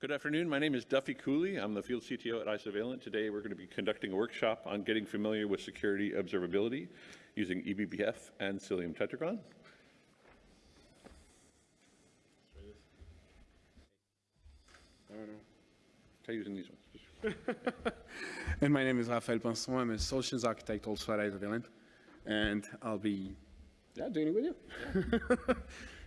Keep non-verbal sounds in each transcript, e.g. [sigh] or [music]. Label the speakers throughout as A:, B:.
A: Good afternoon. My name is Duffy Cooley. I'm the field CTO at Isovalent. Today we're going to be conducting a workshop on getting familiar with security observability using eBPF and Cilium Tetragon. Try using these ones. [laughs]
B: And my name is Raphael Pinson. I'm a solutions architect also at Isovalent. And I'll be yeah, doing it with you. [laughs]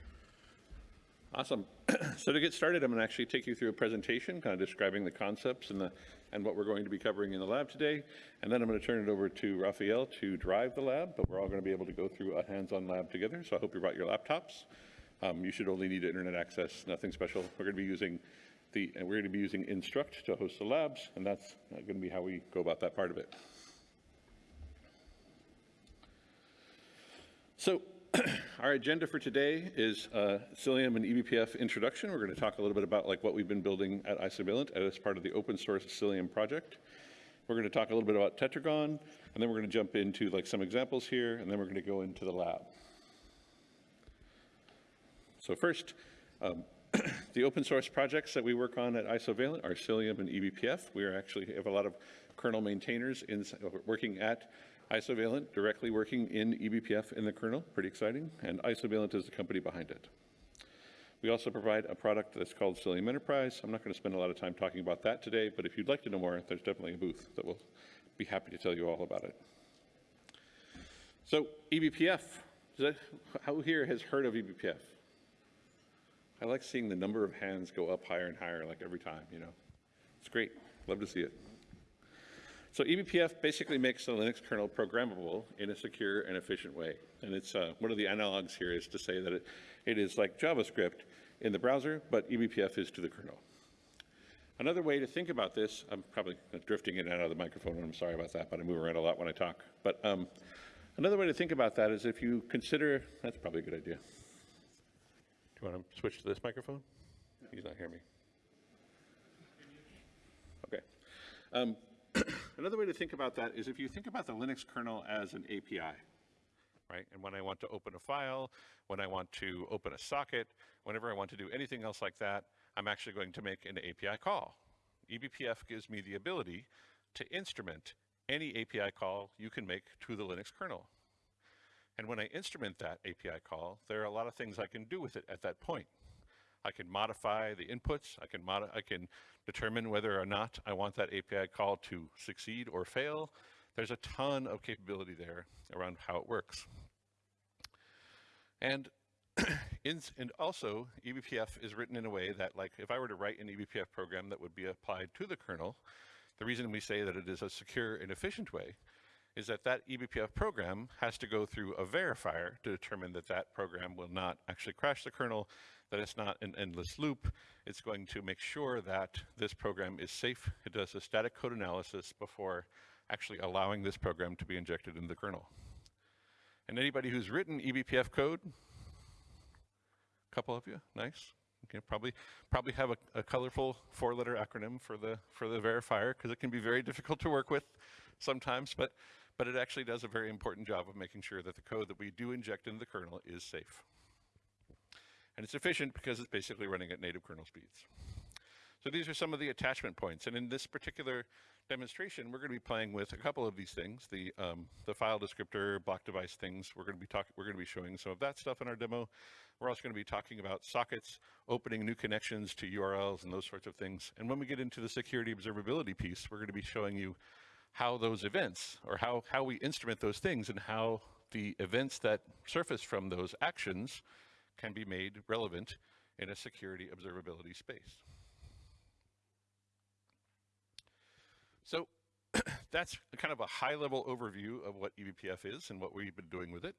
A: Awesome. [clears throat] so to get started, I'm going to actually take you through a presentation, kind of describing the concepts and the and what we're going to be covering in the lab today. And then I'm going to turn it over to Raphael to drive the lab, but we're all going to be able to go through a hands-on lab together. So I hope you brought your laptops. Um, you should only need internet access, nothing special. We're going to be using the, and we're going to be using Instruqt to host the labs, and that's going to be how we go about that part of it. So [clears throat] our agenda for today is uh, Cilium and eBPF introduction. We're going to talk a little bit about like what we've been building at Isovalent as part of the open source Cilium project. We're going to talk a little bit about Tetragon, and then we're going to jump into like some examples here, and then we're going to go into the lab. So first, um, [clears throat] the open source projects that we work on at Isovalent are Cilium and eBPF. We actually have a lot of kernel maintainers in, working at Isovalent, directly working in eBPF in the kernel, pretty exciting, and Isovalent is the company behind it. We also provide a product that's called Cilium Enterprise. I'm not going to spend a lot of time talking about that today, but if you'd like to know more, there's definitely a booth that will be happy to tell you all about it. So eBPF, that, who here has heard of eBPF? I like seeing the number of hands go up higher and higher like every time, you know. It's great, love to see it. So eBPF basically makes the Linux kernel programmable in a secure and efficient way. And it's uh, one of the analogs here is to say that it, it is like JavaScript in the browser, but eBPF is to the kernel. Another way to think about this, I'm probably drifting in and out of the microphone, and I'm sorry about that, but I move around a lot when I talk. But um, another way to think about that is if you consider, that's probably a good idea. Do you want to switch to this microphone? He's not hearing me. Okay. Um, Another way to think about that is if you think about the Linux kernel as an API, right? And when I want to open a file, when I want to open a socket, whenever I want to do anything else like that, I'm actually going to make an API call. eBPF gives me the ability to instrument any API call you can make to the Linux kernel. And when I instrument that API call, there are a lot of things I can do with it at that point. I can modify the inputs. I can, I can determine whether or not I want that API call to succeed or fail. There's a ton of capability there around how it works. And, [clears throat] in, and also, eBPF is written in a way that, like, if I were to write an eBPF program that would be applied to the kernel, the reason we say that it is a secure and efficient way is that that eBPF program has to go through a verifier to determine that that program will not actually crash the kernel that it's not an endless loop. It's going to make sure that this program is safe. It does a static code analysis before actually allowing this program to be injected into the kernel. And anybody who's written eBPF code, a couple of you, nice. Okay, probably probably have a, a colorful four-letter acronym for the for the verifier because it can be very difficult to work with sometimes, but but it actually does a very important job of making sure that the code that we do inject into the kernel is safe. And it's efficient because it's basically running at native kernel speeds. So these are some of the attachment points. And in this particular demonstration, we're going to be playing with a couple of these things, the, um, the file descriptor, block device things. We're going to be talking, we're going to be showing some of that stuff in our demo. We're also going to be talking about sockets, opening new connections to URLs and those sorts of things. And when we get into the security observability piece, we're going to be showing you how those events or how, how we instrument those things and how the events that surface from those actions can be made relevant in a security observability space. So [coughs] that's kind of a high level overview of what eBPF is and what we've been doing with it.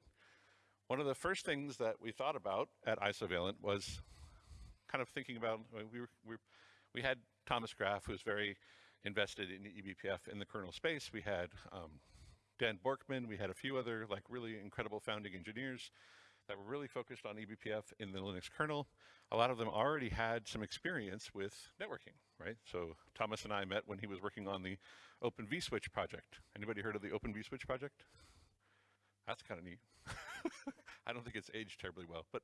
A: One of the first things that we thought about at Isovalent was kind of thinking about, we, were, we, we had Thomas Graf, who's very invested in eBPF in the kernel space. We had um, Dan Borkmann, we had a few other like really incredible founding engineers that were really focused on eBPF in the Linux kernel. A lot of them already had some experience with networking, right? So Thomas and I met when he was working on the Open vSwitch project. Anybody heard of the Open vSwitch project? That's kind of neat. [laughs] I don't think it's aged terribly well, but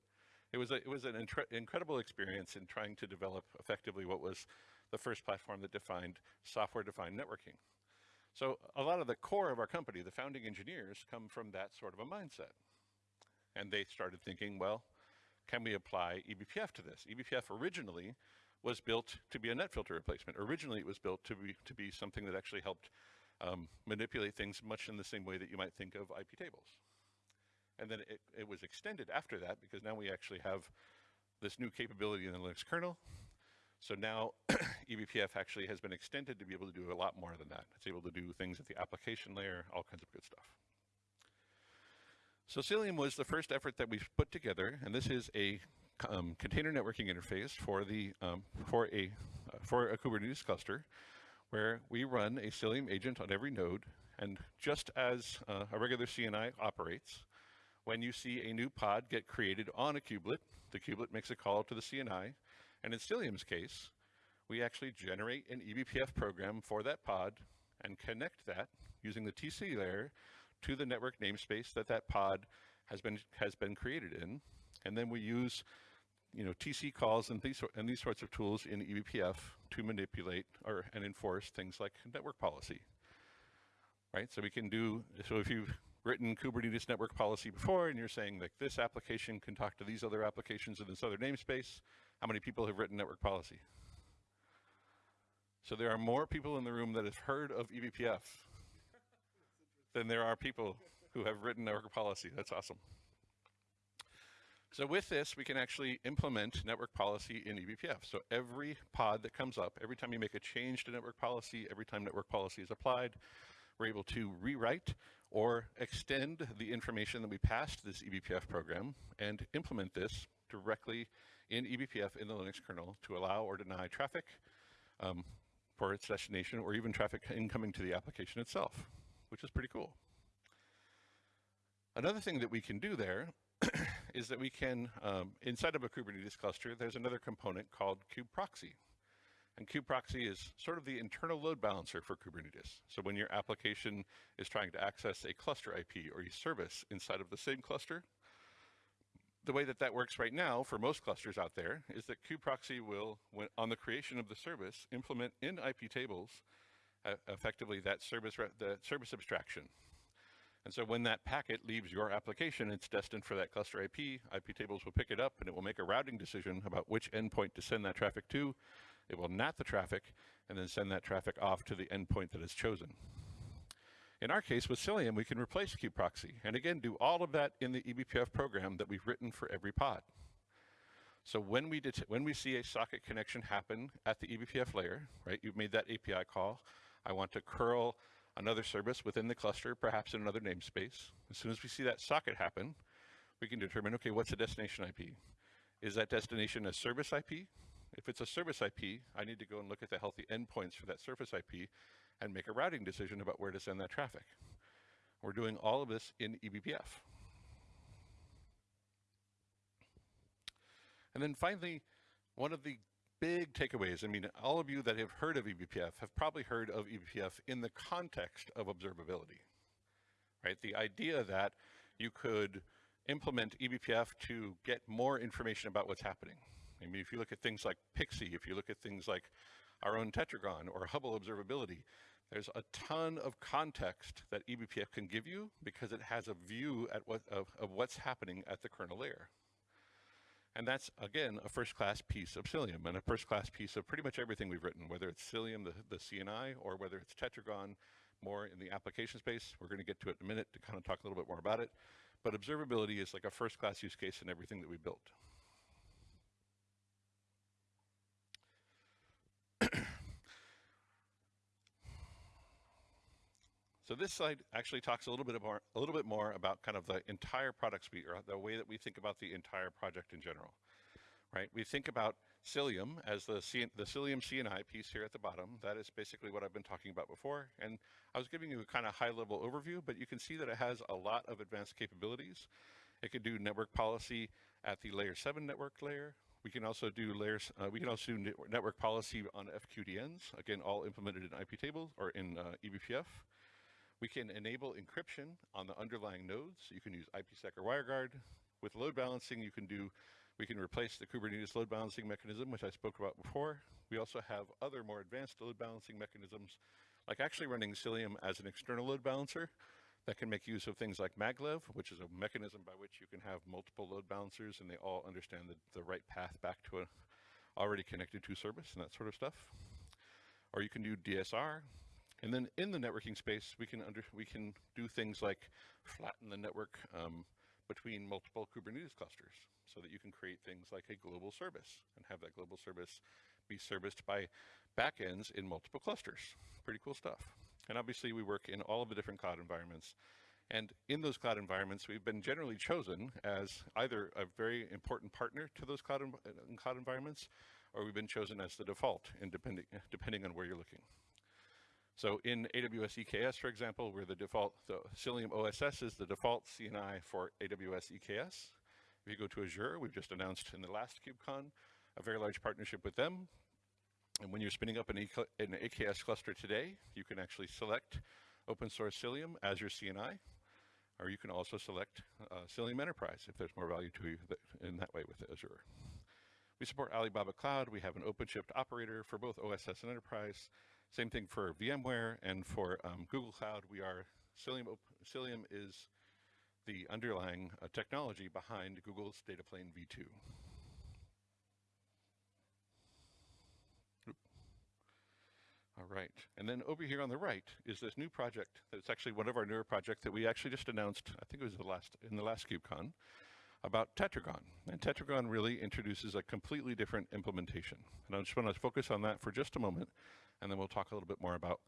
A: it was a, it was an incredible experience in trying to develop effectively what was the first platform that defined software-defined networking. So a lot of the core of our company, the founding engineers, come from that sort of a mindset, and they started thinking, well, can we apply eBPF to this? EBPF originally was built to be a net filter replacement. Originally, it was built to be to be something that actually helped um, manipulate things much in the same way that you might think of IP tables. And then it, it was extended after that because now we actually have this new capability in the Linux kernel. So now [coughs] eBPF actually has been extended to be able to do a lot more than that. It's able to do things at the application layer, all kinds of good stuff. So Cilium was the first effort that we've put together, and this is a um, container networking interface for the um, for a uh, for a Kubernetes cluster, where we run a Cilium agent on every node, and just as uh, a regular CNI operates, when you see a new pod get created on a kubelet, the kubelet makes a call to the CNI, and in Cilium's case, we actually generate an eBPF program for that pod and connect that using the TC layer to the network namespace that that pod has been has been created in, and then we use you know TC calls and these and these sorts of tools in eBPF to manipulate or and enforce things like network policy. Right, so we can do so if you've written Kubernetes network policy before and you're saying like this application can talk to these other applications in this other namespace, how many people have written network policy? So there are more people in the room that have heard of eBPF than there are people who have written network policy. That's awesome. So with this, we can actually implement network policy in eBPF. So every pod that comes up, every time you make a change to network policy, every time network policy is applied, we're able to rewrite or extend the information that we passed to this eBPF program and implement this directly in eBPF in the Linux kernel to allow or deny traffic um, for its destination or even traffic incoming to the application itself, which is pretty cool. Another thing that we can do there [coughs] is that we can, um, inside of a Kubernetes cluster, there's another component called kubeproxy. And kubeproxy is sort of the internal load balancer for Kubernetes. So when your application is trying to access a cluster IP or a service inside of the same cluster, the way that that works right now for most clusters out there is that kubeproxy will, when, on the creation of the service, implement in IP tables effectively that service, the service abstraction. And so when that packet leaves your application, it's destined for that cluster IP. IP tables will pick it up and it will make a routing decision about which endpoint to send that traffic to. It will NAT the traffic and then send that traffic off to the endpoint that is chosen. In our case with Cilium, we can replace kubeproxy and again do all of that in the eBPF program that we've written for every pod. So when we, when we see a socket connection happen at the eBPF layer, right, you've made that API call, I want to curl another service within the cluster, perhaps in another namespace. As soon as we see that socket happen, we can determine, okay, what's the destination IP? Is that destination a service IP? If it's a service IP, I need to go and look at the healthy endpoints for that service IP and make a routing decision about where to send that traffic. We're doing all of this in eBPF. And then finally, one of the big takeaways, I mean, all of you that have heard of eBPF have probably heard of eBPF in the context of observability, right? The idea that you could implement eBPF to get more information about what's happening. I mean, if you look at things like Pixie, if you look at things like our own Tetragon or Hubble Observability, there's a ton of context that eBPF can give you because it has a view at what, of, of what's happening at the kernel layer. And that's, again, a first-class piece of Cilium and a first-class piece of pretty much everything we've written, whether it's Cilium, the, the CNI, or whether it's Tetragon, more in the application space. We're going to get to it in a minute to kind of talk a little bit more about it. But observability is like a first-class use case in everything that we built. So this slide actually talks a little bit more, a little bit more about kind of the entire product suite or the way that we think about the entire project in general, right? We think about Cilium as the, the Cilium CNI piece here at the bottom. That is basically what I've been talking about before. And I was giving you a kind of high level overview, but you can see that it has a lot of advanced capabilities. It can do network policy at the layer seven network layer. We can also do layers, uh, we can also do network policy on FQDNs, again, all implemented in IP tables or in uh, eBPF. We can enable encryption on the underlying nodes. You can use IPsec or WireGuard. With load balancing, you can do, We can replace the Kubernetes load balancing mechanism, which I spoke about before. We also have other more advanced load balancing mechanisms, like actually running Cilium as an external load balancer that can make use of things like maglev, which is a mechanism by which you can have multiple load balancers and they all understand the, the right path back to a already connected to service and that sort of stuff. Or you can do DSR. And then in the networking space, we can under, we can do things like flatten the network um, between multiple Kubernetes clusters so that you can create things like a global service and have that global service be serviced by backends in multiple clusters. Pretty cool stuff. And obviously we work in all of the different cloud environments. And in those cloud environments, we've been generally chosen as either a very important partner to those cloud, env cloud environments, or we've been chosen as the default, depending, depending on where you're looking. So in AWS EKS, for example, we're the default, the Cilium OSS is the default CNI for AWS EKS. If you go to Azure, we've just announced in the last KubeCon a very large partnership with them. And when you're spinning up an, an AKS cluster today, you can actually select open source Cilium as your CNI, or you can also select uh, Cilium Enterprise if there's more value to you in that way with Azure. We support Alibaba Cloud. We have an OpenShift operator for both OSS and Enterprise. Same thing for VMware and for um, Google Cloud. We are Cilium. Cilium is the underlying uh, technology behind Google's Data Plane V2. All right, and then over here on the right is this new project. It's actually one of our newer projects that we actually just announced. I think it was the last in the last KubeCon about Tetragon. And Tetragon really introduces a completely different implementation. And I just want to focus on that for just a moment, and then we'll talk a little bit more about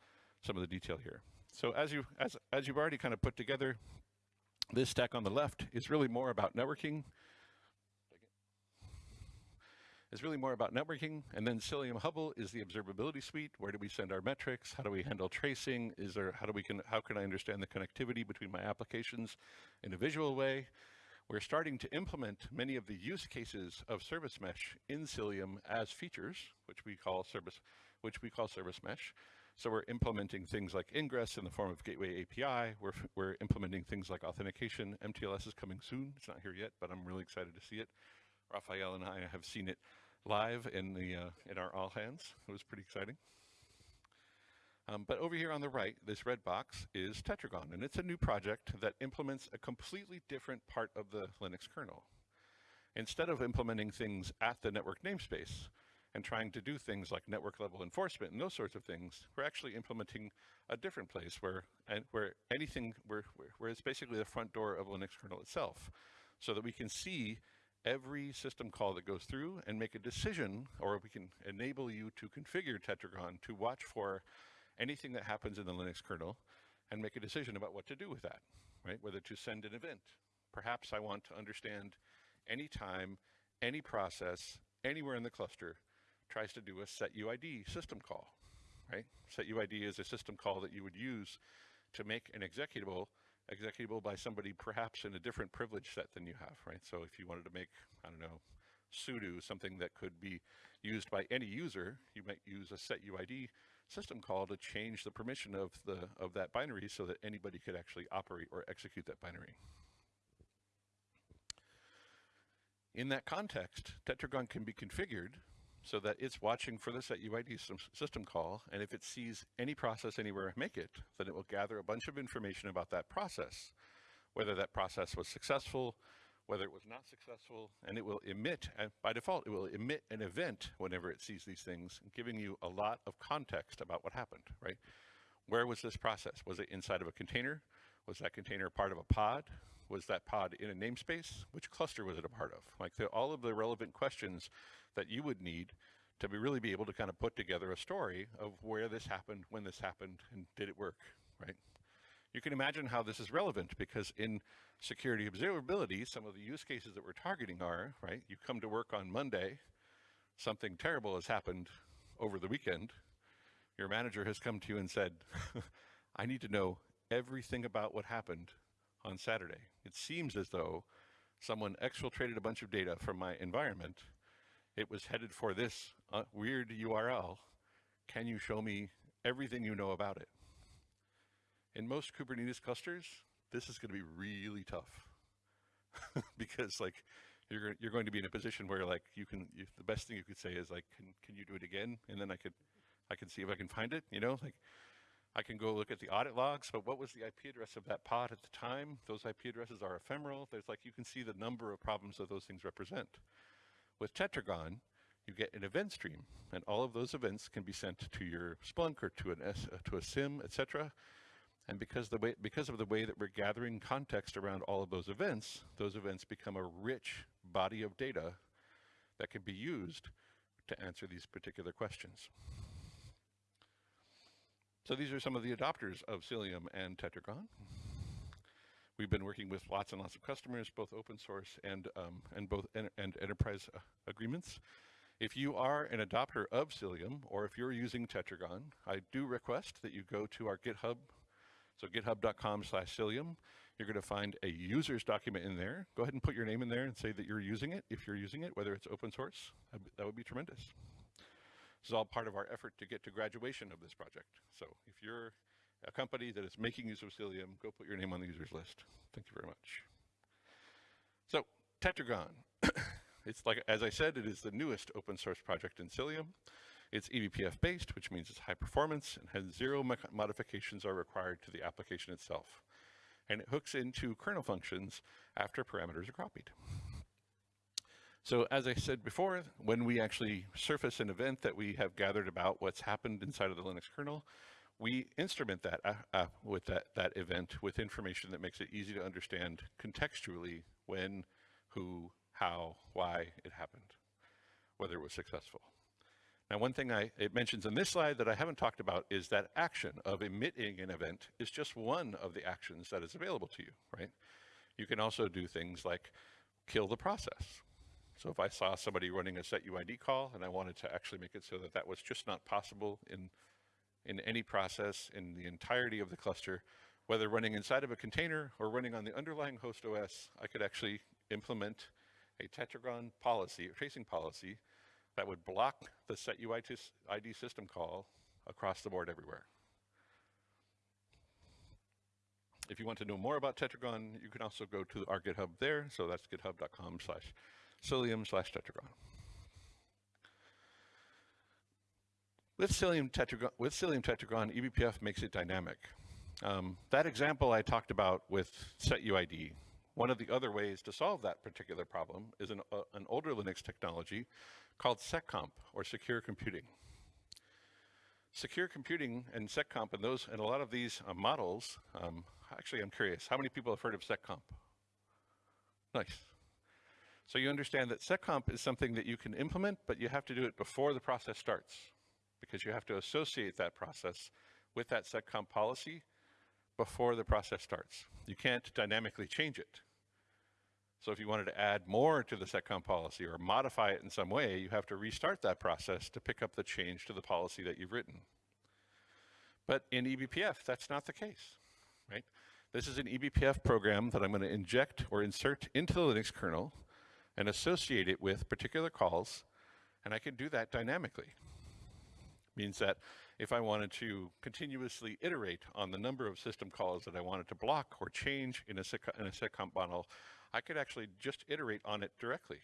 A: some of the detail here. So as you as as you've already kind of put together, this stack on the left is really more about networking. It's really more about networking, and then Cilium Hubble is the observability suite. Where do we send our metrics? How do we handle tracing? Is there how do we can how can I understand the connectivity between my applications in a visual way? We're starting to implement many of the use cases of Service Mesh in Cilium as features, which we call service, which we call Service Mesh. So we're implementing things like ingress in the form of Gateway API. We're, we're implementing things like authentication. MTLS is coming soon. It's not here yet, but I'm really excited to see it. Raphael and I have seen it live in, the, uh, in our all hands. It was pretty exciting. Um, but over here on the right, this red box is Tetragon, and it's a new project that implements a completely different part of the Linux kernel. Instead of implementing things at the network namespace and trying to do things like network level enforcement and those sorts of things, we're actually implementing a different place where, where anything, where, where it's basically the front door of Linux kernel itself, so that we can see every system call that goes through and make a decision, or we can enable you to configure Tetragon to watch for anything that happens in the Linux kernel and make a decision about what to do with that, right? Whether to send an event. Perhaps I want to understand any time, any process, anywhere in the cluster tries to do a set UID system call, right? Set UID is a system call that you would use to make an executable executable by somebody perhaps in a different privilege set than you have, right? So if you wanted to make, I don't know, sudo, something that could be used by any user, you might use a set UID system call to change the permission of, the, of that binary so that anybody could actually operate or execute that binary. In that context, Tetragon can be configured so that it's watching for the set UID system call, and if it sees any process anywhere make it, then it will gather a bunch of information about that process, whether that process was successful, whether it was not successful, and it will emit, by default, it will emit an event whenever it sees these things, giving you a lot of context about what happened, right? Where was this process? Was it inside of a container? Was that container part of a pod? Was that pod in a namespace? Which cluster was it a part of? Like the, all of the relevant questions that you would need to be really be able to kind of put together a story of where this happened, when this happened, and did it work, right? You can imagine how this is relevant because in security observability, some of the use cases that we're targeting are, right, you come to work on Monday, something terrible has happened over the weekend, your manager has come to you and said, [laughs] I need to know everything about what happened on Saturday. It seems as though someone exfiltrated a bunch of data from my environment. It was headed for this uh, weird URL. Can you show me everything you know about it? In most Kubernetes clusters, this is going to be really tough [laughs] because like you're, you're going to be in a position where like you can, you, the best thing you could say is like, can, can you do it again? And then I could, I can see if I can find it, you know, like I can go look at the audit logs, but what was the IP address of that pod at the time? Those IP addresses are ephemeral. There's like, you can see the number of problems that those things represent. With Tetragon, you get an event stream, and all of those events can be sent to your Splunk or to an S, uh, to a SIEM, etc. And because the way because of the way that we're gathering context around all of those events, those events become a rich body of data that can be used to answer these particular questions. So these are some of the adopters of Cilium and Tetragon. We've been working with lots and lots of customers, both open source and um, and both en and enterprise uh, agreements. If you are an adopter of Cilium, or if you're using Tetragon, I do request that you go to our GitHub. So github.com slash Cilium. You're going to find a user's document in there. Go ahead and put your name in there and say that you're using it, if you're using it, whether it's open source. That would be tremendous. This is all part of our effort to get to graduation of this project. So if you're a company that is making use of Cilium, go put your name on the users list. Thank you very much. So Tetragon, [coughs] it's like, as I said, it is the newest open source project in Cilium. It's eBPF based, which means it's high performance and has zero modifications are required to the application itself. And it hooks into kernel functions after parameters are copied. So as I said before, when we actually surface an event that we have gathered about what's happened inside of the Linux kernel, we instrument that uh, uh, with that, that event with information that makes it easy to understand contextually when, who, how, why it happened, whether it was successful. Now, one thing I, it mentions in this slide that I haven't talked about is that action of emitting an event is just one of the actions that is available to you, right? You can also do things like kill the process. So if I saw somebody running a setuid call and I wanted to actually make it so that that was just not possible in, in any process in the entirety of the cluster, whether running inside of a container or running on the underlying host OS, I could actually implement a Tetragon policy, a tracing policy, that would block the setuid ID system call across the board everywhere. If you want to know more about Tetragon, you can also go to our GitHub there. So that's github.com slash cilium slash tetragon. With Cilium Tetragon, with Cilium Tetragon, eBPF makes it dynamic. Um, that example I talked about with setuid, one of the other ways to solve that particular problem is an, uh, an older Linux technology called seccomp or secure computing. Secure computing and seccomp and those and a lot of these uh, models. Um, actually, I'm curious, how many people have heard of seccomp? Nice. So you understand that seccomp is something that you can implement, but you have to do it before the process starts because you have to associate that process with that seccomp policy before the process starts. You can't dynamically change it. So if you wanted to add more to the seccomp policy or modify it in some way, you have to restart that process to pick up the change to the policy that you've written. But in eBPF, that's not the case, right? This is an eBPF program that I'm going to inject or insert into the Linux kernel and associate it with particular calls, and I can do that dynamically. Means that if I wanted to continuously iterate on the number of system calls that I wanted to block or change in a, in a seccomp model, I could actually just iterate on it directly.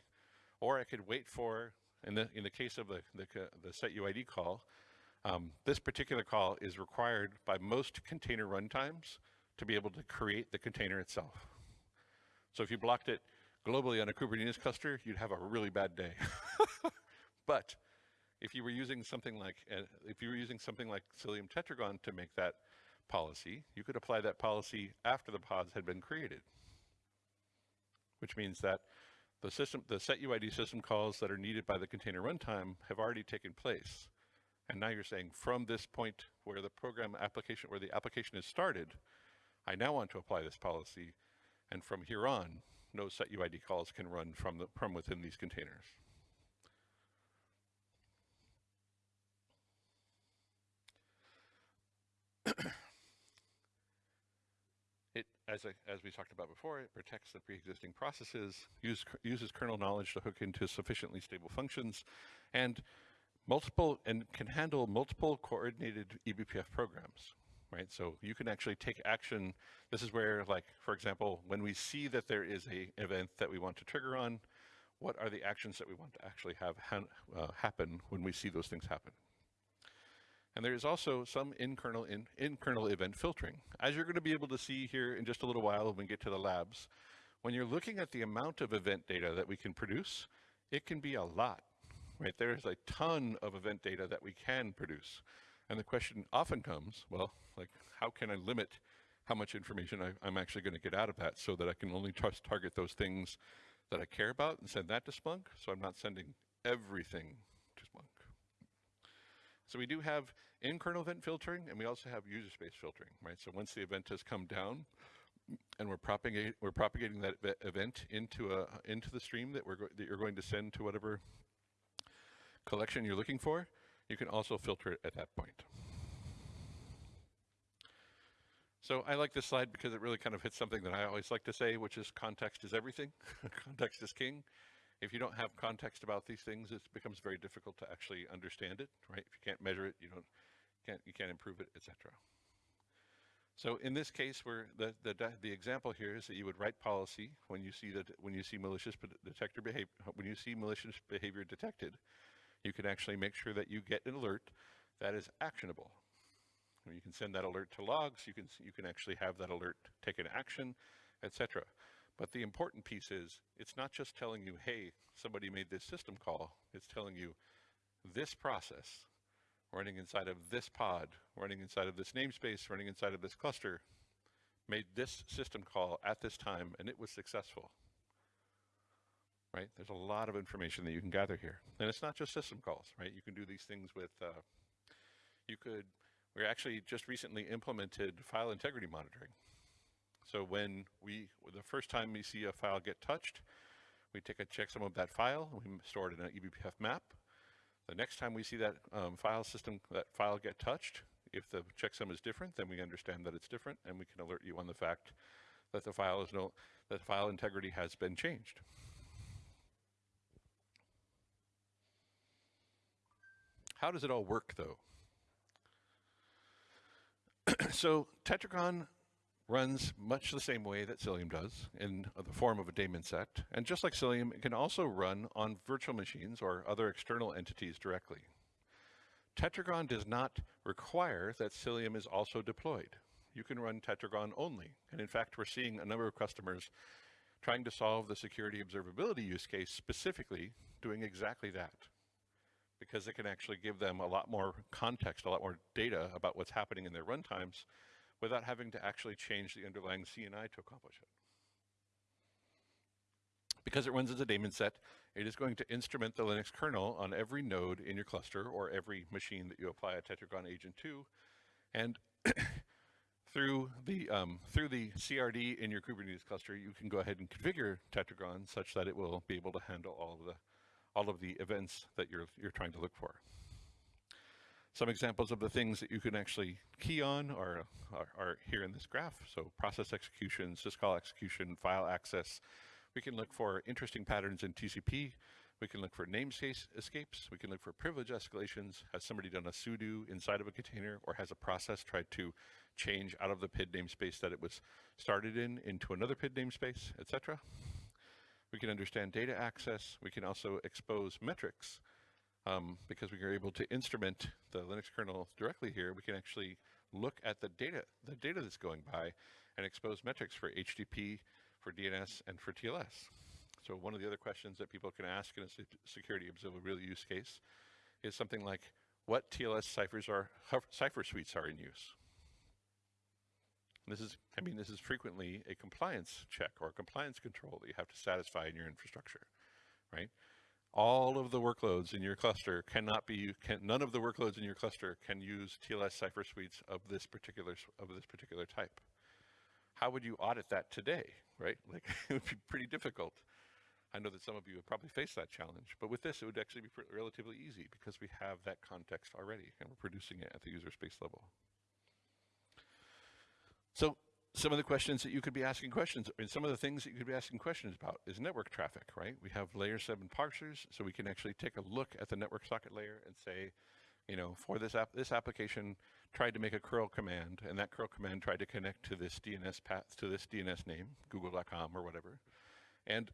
A: Or I could wait for, in the, in the case of the, the, the setuid call, um, this particular call is required by most container runtimes to be able to create the container itself. So if you blocked it globally on a Kubernetes cluster, you'd have a really bad day. [laughs] but if you were using something like uh, if you were using something like Cilium Tetragon to make that policy, you could apply that policy after the pods had been created. Which means that the system the setuid system calls that are needed by the container runtime have already taken place. And now you're saying from this point where the program application where the application is started, I now want to apply this policy and from here on, no setuid calls can run from the from within these containers. [clears throat] It, as, as we talked about before, it protects the pre-existing processes, use, uses kernel knowledge to hook into sufficiently stable functions, and multiple and can handle multiple coordinated eBPF programs. Right, so you can actually take action. This is where, like, for example, when we see that there is a event that we want to trigger on, what are the actions that we want to actually have ha uh, happen when we see those things happen. And there is also some in-kernel in, in-kernel event filtering. As you're going to be able to see here in just a little while when we get to the labs, when you're looking at the amount of event data that we can produce, it can be a lot, right? There's a ton of event data that we can produce. And the question often comes, well, like, how can I limit how much information I, am actually going to get out of that so that I can only target those things that I care about and send that to Splunk, so I'm not sending everything to Splunk. So we do have in-kernel event filtering, and we also have user space filtering, right? So once the event has come down, and we're propagating we're propagating that event into a into the stream that we're that you're going to send to whatever collection you're looking for, you can also filter it at that point. So I like this slide because it really kind of hits something that I always like to say, which is context is everything. [laughs] context is king. If you don't have context about these things, it becomes very difficult to actually understand it, right? If you can't measure it, you don't can't you can't improve it, etc. So in this case, where the, the the example here is that you would write policy when you see that when you see malicious detector behavior when you see malicious behavior detected, you can actually make sure that you get an alert that is actionable. You can send that alert to logs. You can you can actually have that alert take an action, etc. But the important piece is it's not just telling you, hey, somebody made this system call. It's telling you this process running inside of this pod, running inside of this namespace, running inside of this cluster, made this system call at this time, and it was successful. Right? There's a lot of information that you can gather here. And it's not just system calls, right? You can do these things with, uh, you could, we actually just recently implemented file integrity monitoring. So when we, the first time we see a file get touched, we take a checksum of that file, and we store it in an eBPF map, the next time we see that um, file system, that file get touched, if the checksum is different, then we understand that it's different and we can alert you on the fact that the file is no, that file integrity has been changed. How does it all work though? [clears throat] so Tetragon runs much the same way that Cilium does in the form of a daemon set. And just like Cilium, it can also run on virtual machines or other external entities directly. Tetragon does not require that Cilium is also deployed. You can run Tetragon only. And in fact, we're seeing a number of customers trying to solve the security observability use case specifically doing exactly that because it can actually give them a lot more context, a lot more data about what's happening in their runtimes without having to actually change the underlying CNI to accomplish it. Because it runs as a daemon set, it is going to instrument the Linux kernel on every node in your cluster or every machine that you apply a Tetragon agent to. And [coughs] through the um, through the CRD in your Kubernetes cluster, you can go ahead and configure Tetragon such that it will be able to handle all of the all of the events that you're you're trying to look for. Some examples of the things that you can actually key on are, are, are here in this graph. So process execution, syscall execution, file access. We can look for interesting patterns in TCP. We can look for namespace escapes. We can look for privilege escalations. Has somebody done a sudo inside of a container or has a process tried to change out of the PID namespace that it was started in into another PID namespace, etc. We can understand data access. We can also expose metrics um, because we are able to instrument the Linux kernel directly here, we can actually look at the data, the data that's going by and expose metrics for HTTP, for DNS, and for TLS. So one of the other questions that people can ask in a security observability use case is something like, what TLS ciphers are, cipher suites are in use? This is, I mean, this is frequently a compliance check or a compliance control that you have to satisfy in your infrastructure, right? all of the workloads in your cluster cannot be, can, none of the workloads in your cluster can use TLS cipher suites of this particular, of this particular type. How would you audit that today, right? Like [laughs] it would be pretty difficult. I know that some of you have probably faced that challenge, but with this, it would actually be relatively easy because we have that context already and we're producing it at the user space level. So some of the questions that you could be asking questions, and some of the things that you could be asking questions about is network traffic, right? We have layer seven parsers, so we can actually take a look at the network socket layer and say, you know, for this app, this application tried to make a curl command, and that curl command tried to connect to this DNS path, to this DNS name, google.com or whatever. And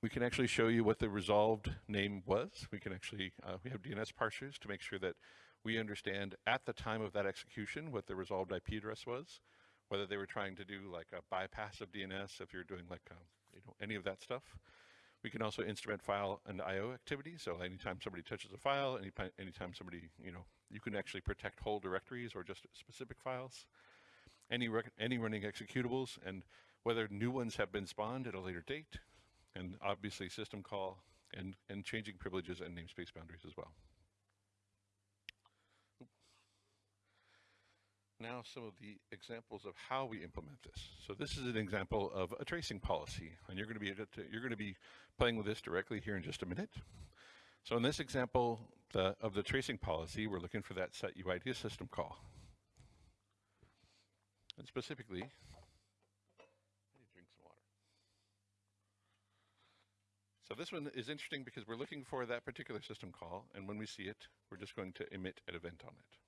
A: We can actually show you what the resolved name was. We can actually, uh, we have DNS parsers to make sure that we understand at the time of that execution what the resolved IP address was, whether they were trying to do like a bypass of DNS if you're doing like, um, you know, any of that stuff. We can also instrument file and IO activity. So anytime somebody touches a file, any, anytime somebody, you know, you can actually protect whole directories or just specific files. Any, any running executables and whether new ones have been spawned at a later date, and obviously system call and, and changing privileges and namespace boundaries as well. Now some of the examples of how we implement this. So this is an example of a tracing policy, and you're going to be to, you're going to be playing with this directly here in just a minute. So in this example the, of the tracing policy, we're looking for that set UID system call. And specifically, drink some water. So this one is interesting because we're looking for that particular system call, and when we see it, we're just going to emit an event on it.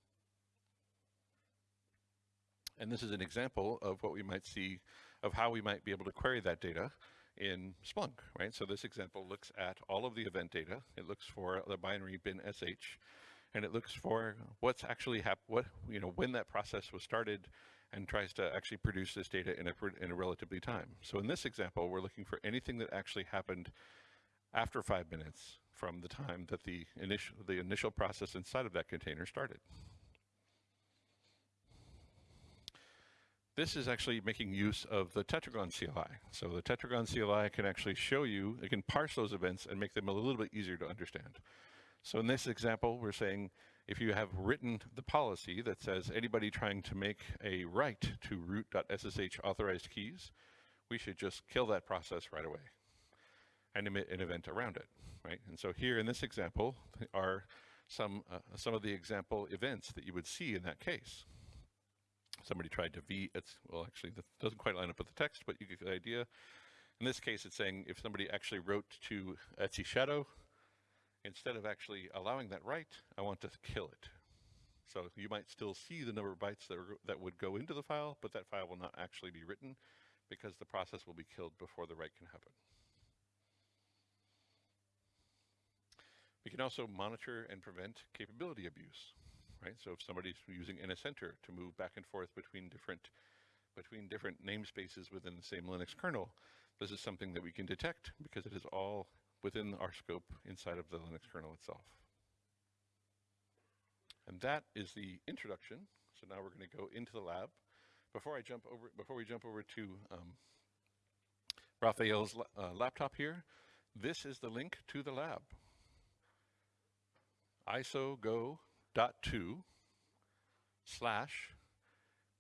A: And this is an example of what we might see of how we might be able to query that data in Splunk, right? So this example looks at all of the event data. It looks for the binary bin sh, and it looks for what's actually happened, what, you know, when that process was started, and tries to actually produce this data in a, in a relatively time. So in this example, we're looking for anything that actually happened after five minutes from the time that the initial, the initial process inside of that container started. This is actually making use of the Tetragon CLI. So the Tetragon CLI can actually show you, it can parse those events and make them a little bit easier to understand. So in this example, we're saying if you have written the policy that says anybody trying to make a write to root.ssh authorized keys, we should just kill that process right away and emit an event around it, right? And so here in this example are some, uh, some of the example events that you would see in that case somebody tried to v it's well actually that doesn't quite line up with the text but you get the idea. In this case it's saying if somebody actually wrote to etc shadow instead of actually allowing that write i want to kill it. So you might still see the number of bytes that, are, that would go into the file but that file will not actually be written because the process will be killed before the write can happen. We can also monitor and prevent capability abuse right? So if somebody's using NSEnter to move back and forth between different between different namespaces within the same Linux kernel, this is something that we can detect because it is all within our scope inside of the Linux kernel itself. And that is the introduction. So now we're going to go into the lab. Before I jump over, before we jump over to um, Raphael's uh, laptop here, this is the link to the lab. ISO go dot two slash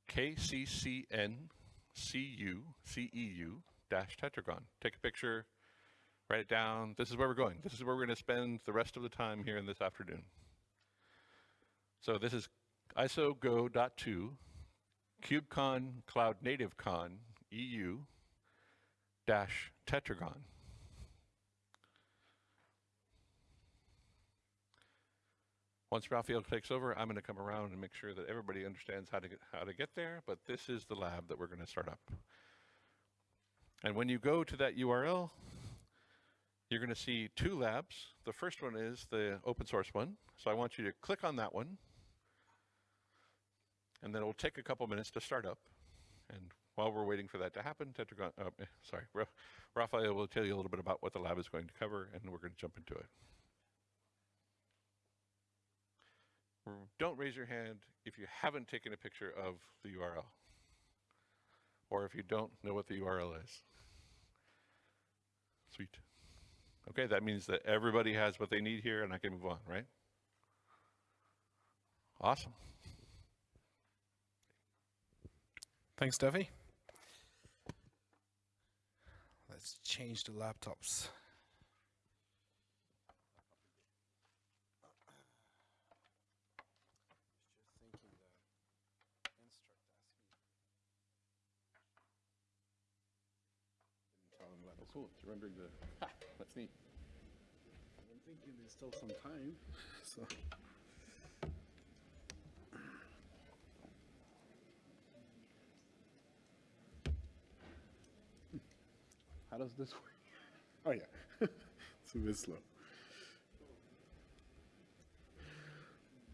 A: KCCN CU CEU dash tetragon. Take a picture, write it down. This is where we're going. This is where we're going to spend the rest of the time here in this afternoon. So this is ISO go dot two KubeCon Cloud Native Con EU dash tetragon. Once Raphael takes over, I'm going to come around and make sure that everybody understands how to get, how to get there, but this is the lab that we're going to start up. And when you go to that URL, you're going to see two labs. The first one is the open source one. So I want you to click on that one. And then it will take a couple minutes to start up. And while we're waiting for that to happen, Tetragon, uh, sorry, Raphael will tell you a little bit about what the lab is going to cover, and we're going to jump into it. Mm. don't raise your hand if you haven't taken a picture of the URL or if you don't know what the URL is. Sweet. Okay, that means that everybody has what they need here and I can move on, right? Awesome.
C: Thanks, Duffy. Let's change the laptops.
A: Cool. It's rendering the. [laughs] Ha, that's neat.
B: I'm thinking there's still some time. [laughs] So. How does this work? [laughs]
D: Oh, yeah. it's a bit slow.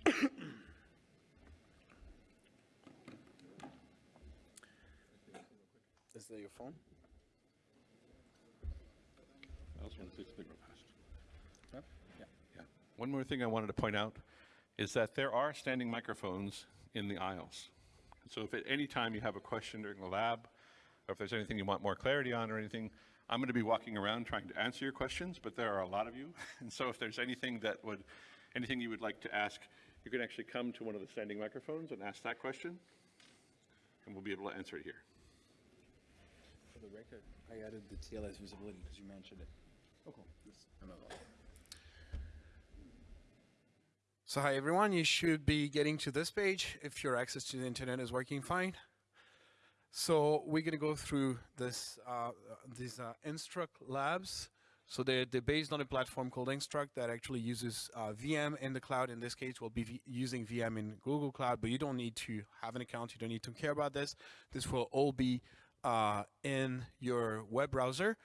D: [coughs] Is that your phone?
A: I also want to say something real fast.
D: Yeah. Yeah.
A: Yeah. One more thing I wanted to point out is that there are standing microphones in the aisles. So if at any time you have a question during the lab, or if there's anything you want more clarity on or anything, I'm going to be walking around trying to answer your questions, but there are a lot of you. [laughs] And so if there's anything that would, anything you would like to ask, you can actually come to one of the standing microphones and ask that question, and we'll be able to answer it here.
D: For the record, I added the TLS visibility because you mentioned it.
B: So hi everyone, you should be getting to this page if your access to the internet is working fine. So we're going to go through this uh, these uh, Instruqt labs. So they're, they're based on a platform called Instruqt that actually uses uh, VM in the cloud. In this case, we'll be v using VM in Google Cloud, but you don't need to have an account. You don't need to care about this. This will all be uh, in your web browser.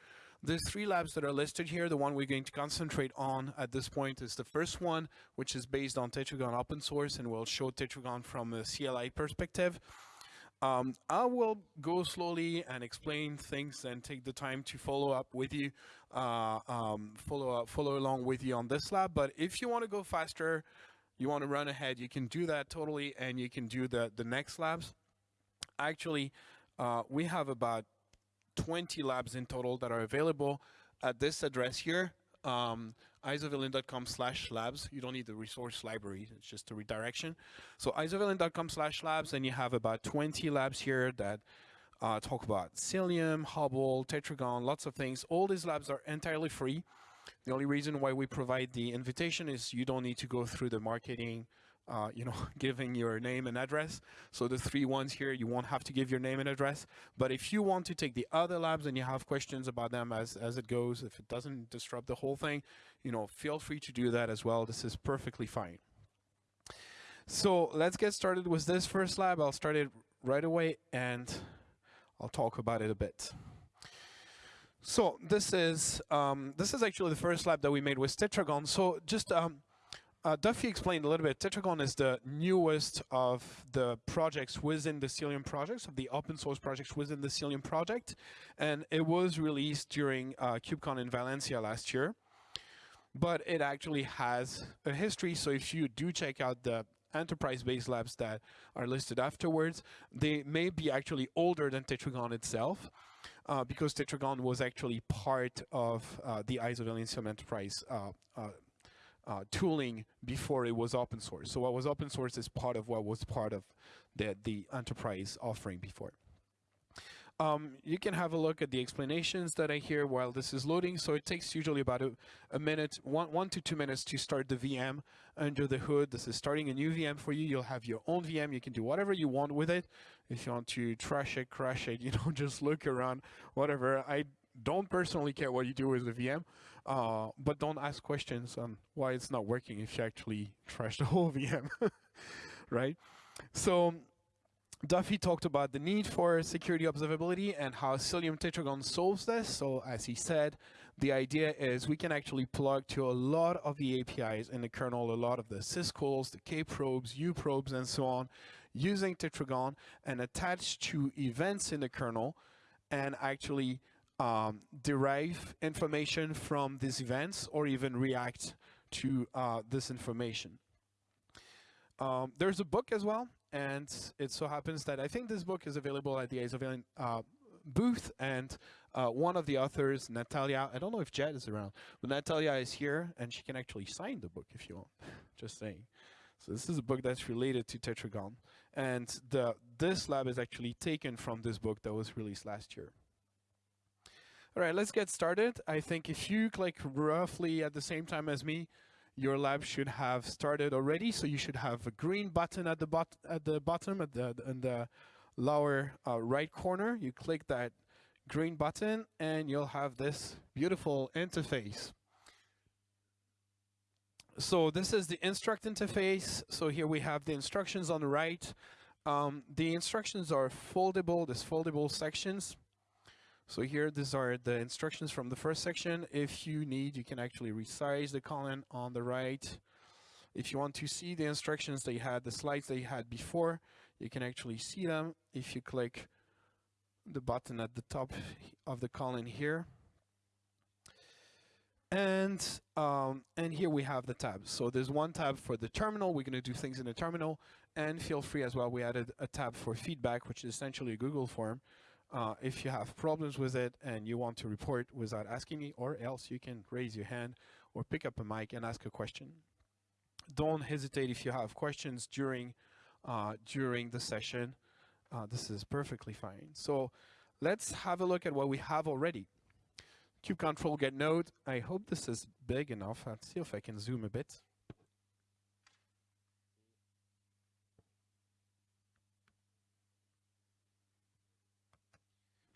B: The three labs that are listed here, the one we're going to concentrate on at this point is the first one, which is based on Tetragon open source and we'll show Tetragon from a CLI perspective. Um, I will go slowly and explain things and take the time to follow up with you, uh, um, follow up, follow along with you on this lab. But if you want to go faster, you want to run ahead, you can do that totally, and you can do the the next labs. Actually, uh, we have about 20 labs in total that are available at this address here. Um, isovalent.com slash labs. You don't need the resource library. It's just a redirection. So isovalent.com slash labs, and you have about 20 labs here that uh, talk about Cilium, Hubble, Tetragon, lots of things. All these labs are entirely free. The only reason why we provide the invitation is you don't need to go through the marketing, uh, you know, [laughs] giving your name and address. So the three ones here, you won't have to give your name and address. But if you want to take the other labs and you have questions about them as, as it goes, if it doesn't disrupt the whole thing, you know, feel free to do that as well. This is perfectly fine. So let's get started with this first lab. I'll start it right away and I'll talk about it a bit. So this is um, this is actually the first lab that we made with Tetragon. So just um, uh, Duffy explained a little bit. Tetragon is the newest of the projects within the Cilium projects, of the open source projects within the Cilium project, and it was released during uh, KubeCon in Valencia last year. But it actually has a history. So if you do check out the enterprise-based labs that are listed afterwards, they may be actually older than Tetragon itself uh, because Tetragon was actually part of uh, the Isovalent Cilium Enterprise uh, tooling before it was open source. So what was open source is part of what was part of the, the enterprise offering before. Um, you can have a look at the explanations that I hear while this is loading. So it takes usually about a, a, minute, one, one to two minutes to start the VM under the hood. This is starting a new VM for you. You'll have your own VM. You can do whatever you want with it. If you want to trash it, crash it, [laughs] you know, just look around, whatever. I don't personally care what you do with the VM, uh, but don't ask questions on why it's not working if you actually trash the whole [laughs] VM, right? So Duffy talked about the need for security observability and how Cilium Tetragon solves this. So as he said, the idea is we can actually plug to a lot of the APIs in the kernel, a lot of the syscalls, the kprobes, uprobes, and so on, using Tetragon and attach to events in the kernel and actually um, derive information from these events or even react to uh, this information. Um, there's a book as well, and it so happens that I think this book is available at the Isovalent uh, booth, and uh, one of the authors, Natalia, I don't know if Jed is around, but Natalia is here, and she can actually sign the book if you want, [laughs] just saying. So this is a book that's related to Tetragon, and the this lab is actually taken from this book that was released last year. All right, let's get started. I think if you click roughly at the same time as me, your lab should have started already. So you should have a green button at the bot at the bottom at the in the lower uh, right corner. You click that green button and you'll have this beautiful interface. So this is the Instruqt interface. So here we have the instructions on the right. Um, the instructions are foldable, there's foldable sections. So here, these are the instructions from the first section. If you need, you can actually resize the column on the right. If you want to see the instructions they had, the slides they had before, you can actually see them if you click the button at the top of the column here. And um, and here we have the tabs. So there's one tab for the terminal. We're going to do things in the terminal. And feel free as well, we added a tab for feedback, which is essentially a Google form. Uh, if you have problems with it and you want to report without asking me, or else you can raise your hand or pick up a mic and ask a question. Don't hesitate if you have questions during uh, during the session. Uh, this is perfectly fine. So let's have a look at what we have already. Cube control get node. I hope this is big enough. Let's see if I can zoom a bit.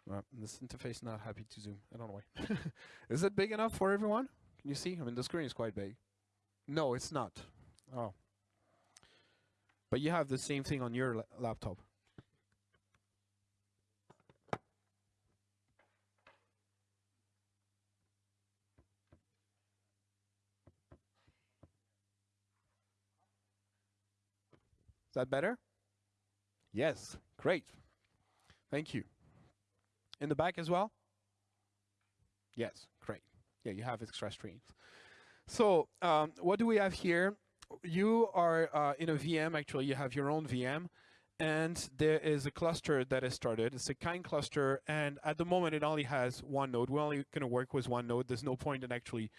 B: Well, this interface not happy to zoom. I don't know why. [laughs] is it big enough for everyone? Can you see? I mean, the screen is quite big. No, it's not. Oh. But you have the same thing on your la laptop. Is that better? Yes, great. Thank you. In the back as well? Yes, great. Yeah, you have extra streams. So um, what do we have here? You are uh, in a VM, actually you have your own VM, and there is a cluster that is started. It's a kind cluster, and at the moment it only has one node. We're only going to work with one node. There's no point in actually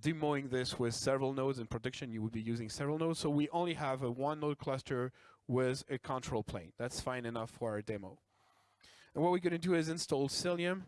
B: demoing this with several nodes. In production, you would be using several nodes. So we only have a one node cluster with a control plane. That's fine enough for our demo. And what we're going to do is install Cilium,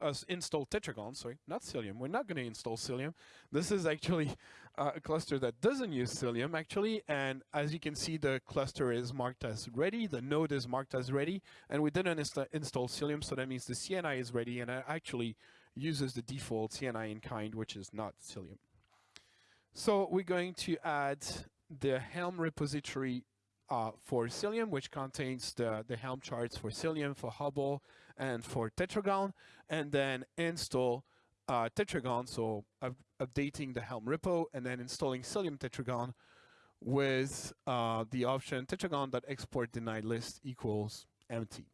B: uh, install Tetragon, sorry, not Cilium. We're not going to install Cilium. This is actually uh, a cluster that doesn't use Cilium, actually. And as you can see, the cluster is marked as ready. The node is marked as ready. And we didn't insta install Cilium, so that means the CNI is ready. And it actually uses the default CNI in kind, which is not Cilium. So we're going to add the Helm repository uh, for Cilium, which contains the, the Helm charts for Cilium, for Hubble, and for Tetragon, and then install uh, Tetragon, so up updating the Helm repo, and then installing Cilium Tetragon with uh, the option tetragon.export denied list equals empty.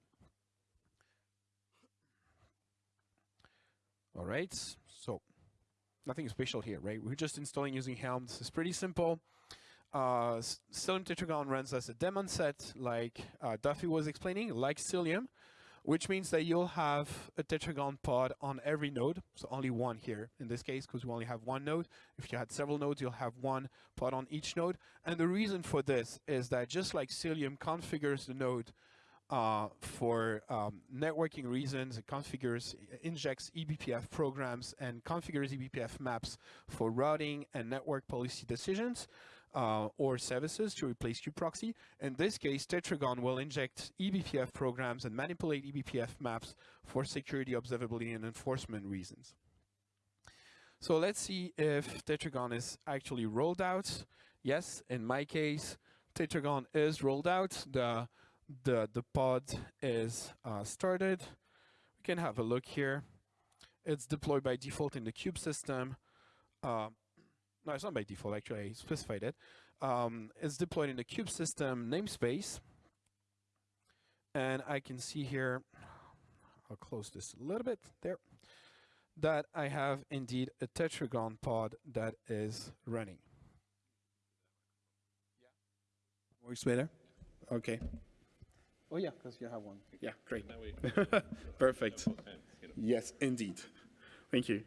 B: All right, so nothing special here, right? We're just installing using Helm. This is pretty simple. Uh, Cilium Tetragon runs as a daemon set, like uh, Duffy was explaining, like Cilium, which means that you'll have a Tetragon pod on every node, so only one here in this case, because we only have one node. If you had several nodes, you'll have one pod on each node. And the reason for this is that just like Cilium configures the node uh, for um, networking reasons, it configures, injects eBPF programs and configures eBPF maps for routing and network policy decisions uh, or services to replace kubeproxy. In this case, Tetragon will inject eBPF programs and manipulate eBPF maps for security, observability, and enforcement reasons. So let's see if Tetragon is actually rolled out. Yes, in my case, Tetragon is rolled out. The the the pod is uh, started. We can have a look here. It's deployed by default in the kube system. Uh, no, it's not by default, actually, I specified it. Um, it's deployed in the kube system namespace. And I can see here, I'll close this a little bit there, that I have indeed a Tetragon pod that is running.
A: Yeah. Works better? Okay. Oh yeah, because you have one. Yeah, great. [laughs] Perfect. Yes, indeed. Thank you.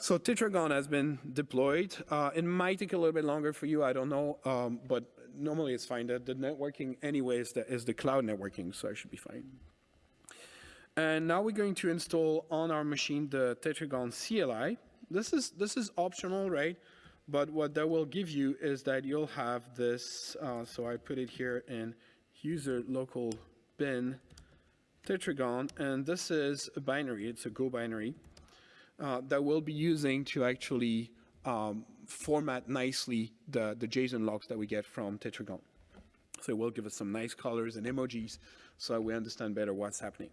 A: So Tetragon has been deployed. Uh, it might take a little bit longer for you, I don't know, um, but normally it's fine. The, the networking anyway is the, is the cloud networking, so I should be fine. And now we're going to install on our machine the Tetragon CLI. This is, this is optional, right? But what that will give you is that you'll have this, uh, so I put it here in user local bin Tetragon, and this is a binary, it's a Go binary uh, that we'll be using to actually um, format nicely the, the JSON logs that we get from Tetragon. So it will give us some nice colors and emojis so we understand better what's happening.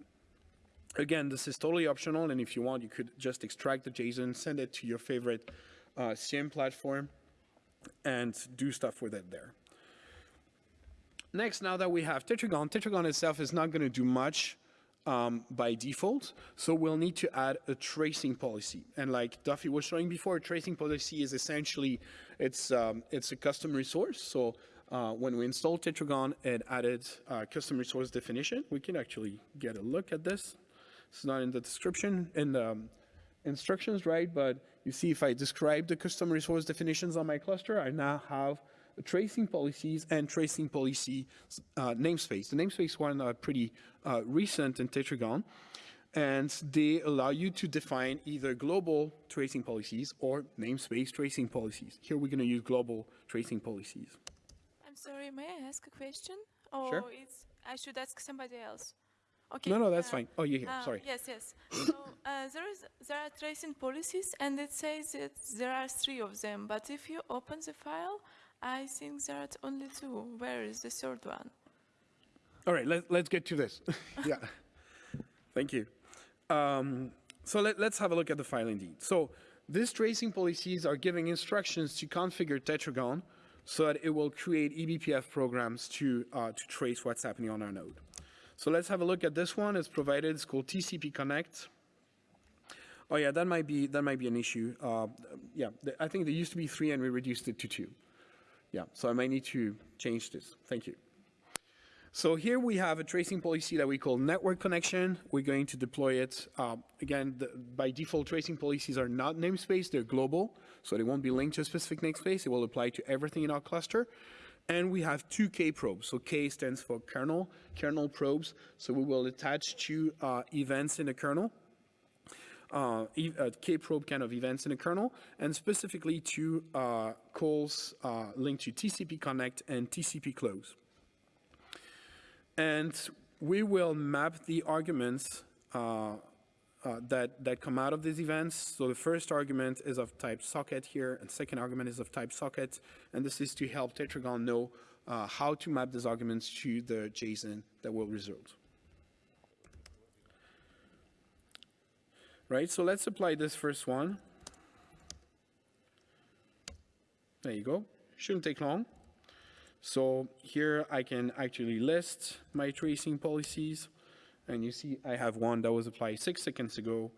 B: Again, this is totally optional, and if you want, you could just extract the JSON, send it to your favorite uh, SIEM platform, and do stuff with it there. Next, now that we have Tetragon, Tetragon itself is not going to do much um, by default, so we'll need to add a tracing policy. And like Duffy was showing before, tracing policy is essentially, it's, um, it's a custom resource. So uh, when we installed Tetragon, it added uh, custom resource definition. We can actually get a look at this. It's not in the description, in the um, instructions, right? But you see if I describe the custom resource definitions on my cluster, I now have tracing policies and tracing policy uh, namespace. The namespace one are pretty uh, recent in Tetragon, and they allow you to define either global tracing policies or namespace tracing policies. Here we're going to use global tracing policies.
E: I'm sorry, may I ask a question? Or
B: Sure.
E: it's, I should ask somebody else? Okay.
B: No, no, that's
E: uh,
B: fine. Oh, you're here.
E: uh,
B: Sorry.
E: Yes, yes. so uh, there is there are tracing policies, and it says that there are three of them. But if you open the file, I think there are only two. Where is the third one?
B: All right, let, let's get to this. [laughs] yeah, thank you. Um, so let, let's have a look at the file indeed. So these tracing policies are giving instructions to configure Tetragon so that it will create E eBPF programs to, uh, to trace what's happening on our node. So let's have a look at this one. It's provided, it's called TCP Connect. Oh yeah, that might be, that might be an issue. Uh, yeah, I think there used to be three and we reduced it to two. Yeah, so I might need to change this. Thank you. So here we have a tracing policy that we call network connection. We're going to deploy it. Uh, again, the, by default, tracing policies are not namespace, they're global. So they won't be linked to a specific namespace. It will apply to everything in our cluster. And we have two K probes. So K stands for kernel, kernel probes. So we will attach two uh, events in the kernel uh, uh, kprobe kind of events in the kernel, and specifically two uh, calls uh, linked to TCP connect and TCP close. And we will map the arguments uh, uh, that, that come out of these events. So the first argument is of type socket here, and second argument is of type socket, and this is to help Tetragon know how to map these arguments to the JSON that will result. Right? So let's apply this first one. There you go. Shouldn't take long. So here I can actually list my tracing policies. And you see I have one that was applied six seconds ago.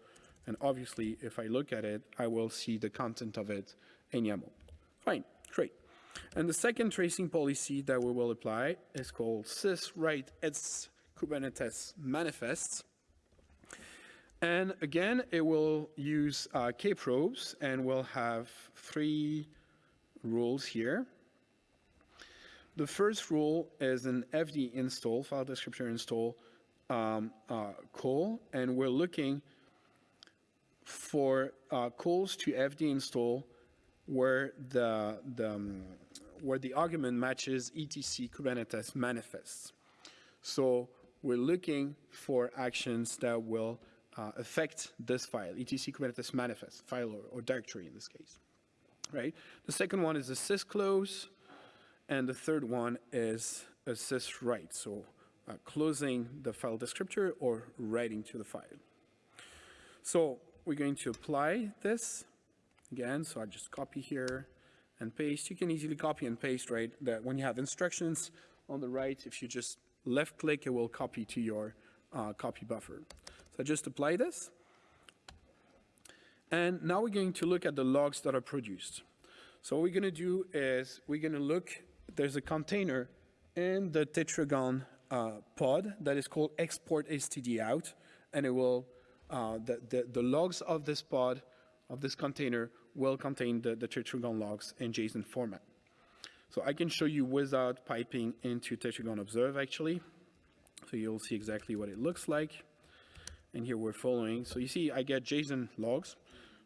B: And obviously, if I look at it, I will see the content of it in YAML. Fine, great. And the second tracing policy that we will apply is called syswrite its Kubernetes manifests. And again, it will use uh, kprobes and we'll have three rules here. The first rule is an fd install, file descriptor install um, uh, call, and we're looking for uh, calls to fd install where the, the um, where the argument matches etc kubernetes manifests. So we're looking for actions that will uh, affect this file, etc kubernetes manifest file or, or directory in this case, right? The second one is a sysclose, and the third one is a syswrite, so uh, closing the file descriptor or writing to the file. So we're going to apply this again, so I just copy here and paste. You can easily copy and paste, right? That when you have instructions on the right, if you just left click, it will copy to your uh, copy buffer. So just apply this. And now we're going to look at the logs that are produced. So what we're going to do is we're going to look, there's a container in the Tetragon uh, pod that is called export std out, and it will, uh, the, the, the logs of this pod, of this container, will contain the, the Tetragon logs in JSON format. So I can show you without piping into Tetragon Observe actually. So you'll see exactly what it looks like. And here we're following. So you see I get JSON logs.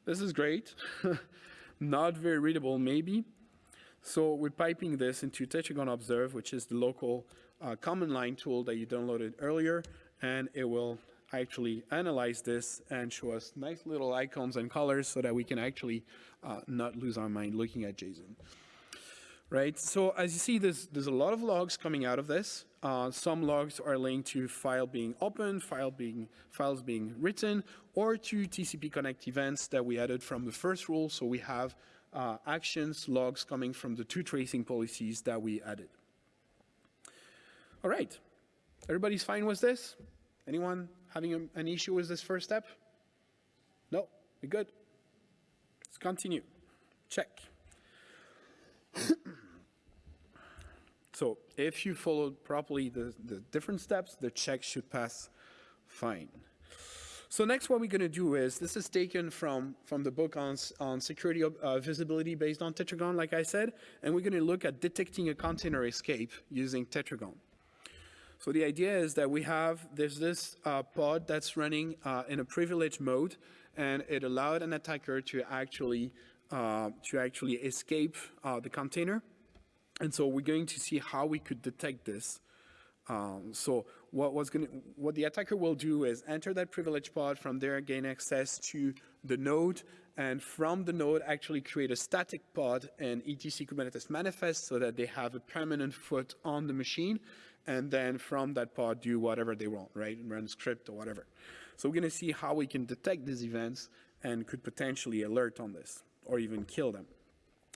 B: This is great. [laughs] Not very readable maybe. So we're piping this into Tetragon Observe, which is the local uh, command line tool that you downloaded earlier. And it will actually analyze this and show us nice little icons and colors so that we can actually uh, not lose our mind looking at JSON. right? So as you see, there's, there's a lot of logs coming out of this. Uh, some logs are linked to file being opened, file being, files being written, or to TCP connect events that we added from the first rule. So we have uh, actions, logs coming from the two tracing policies that we added. All right, everybody's fine with this? Anyone having a- an issue with this first step? No, we're good? Let's continue. Check. So if you followed properly the, the different steps, the check should pass fine. So next what we're going to do is, this is taken from, from the book on, on security uh, visibility based on Tetragon, like I said, and we're going to look at detecting a container escape using Tetragon. So the idea is that we have, there's this uh, pod that's running uh, in a privileged mode, and it allowed an attacker to actually, uh, to actually escape uh, the container. And so we're going to see how we could detect this. Um, so what was going what the attacker will do is enter that privilege pod, from there gain access to the node, and from the node actually create a static pod and etc Kubernetes manifest so that they have a permanent foot on the machine, and then from that pod do whatever they want, right? Run script or whatever. So we're going to see how we can detect these events and could potentially alert on this or even kill them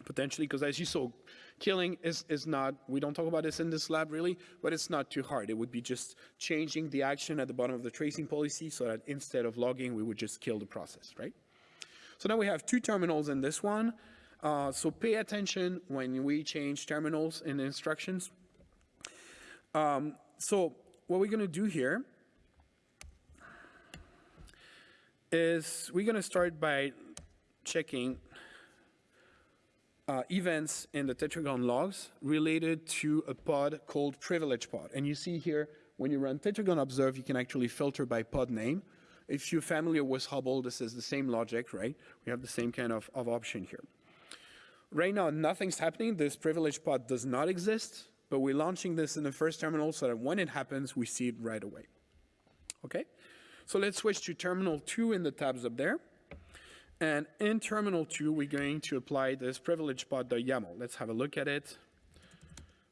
B: potentially, because as you saw, killing is, is not, we don't talk about this in this lab really, but it's not too hard. It would be just changing the action at the bottom of the tracing policy so that instead of logging, we would just kill the process, right? So now we have two terminals in this one. Uh, so pay attention when we change terminals in instructions. Um, so what we're going to do here is we're going to start by checking uh, events in the Tetragon logs related to a pod called privilege pod. And you see here, when you run Tetragon observe, you can actually filter by pod name. If you're familiar with Hubble, this is the same logic, right? We have the same kind of, of option here. Right now, nothing's happening. This privilege pod does not exist, but we're launching this in the first terminal so that when it happens, we see it right away. Okay? So let's switch to terminal two in the tabs up there. And in terminal two, we're going to apply this privilege pod.yaml. Let's have a look at it.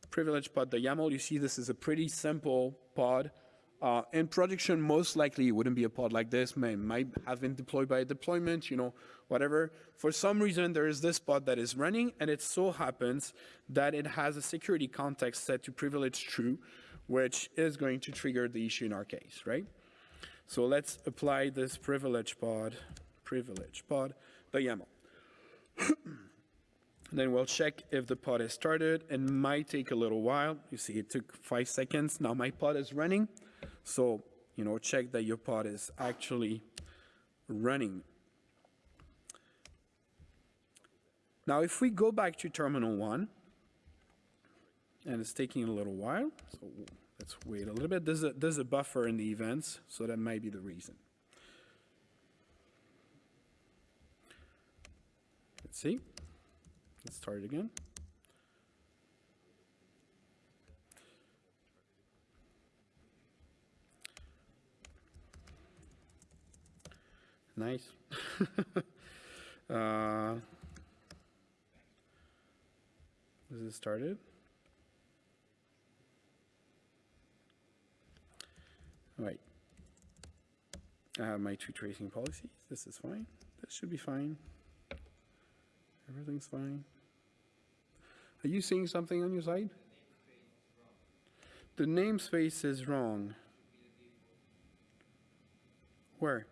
B: Privilege pod.yaml, you see this is a pretty simple pod. Uh, in production, most likely it wouldn't be a pod like this, may, might have been deployed by a deployment, you know, whatever. For some reason, there is this pod that is running, and it so happens that it has a security context set to privilege true, which is going to trigger the issue in our case, right? So let's apply this privilege pod, privilege pod, the [clears throat] YAML. then we'll check if the pod is started. It might take a little while. You see, it took five seconds. Now my pod is running. So, you know, check that your pod is actually running. Now, if we go back to terminal one, and it's taking a little while, so let's wait a little bit. There's a, there's a buffer in the events, so that might be the reason. Let's see. Let's start it again. Nice. [laughs] uh, is it started? All right. I have my two tracing policies. This is fine. This should be fine. Everything's fine. Are you seeing something on your side? The namespace is wrong. Where?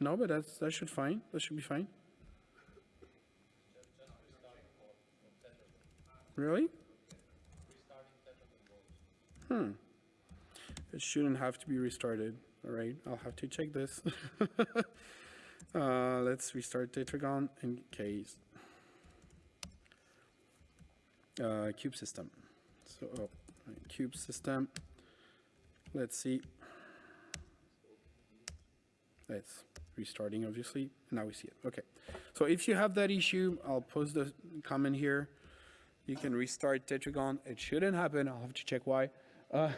B: No, but that's, that should fine. That should be fine. Really? Hmm. It shouldn't have to be restarted. All right, I'll have to check this. [laughs] uh, let's restart Tetragon in case. Uh, cube system. So, oh, right, cube system. Let's see. It's restarting, obviously. Now we see it. Okay. So if you have that issue, I'll post the comment here. You can restart Tetragon. It shouldn't happen. I'll have to check why. Uh,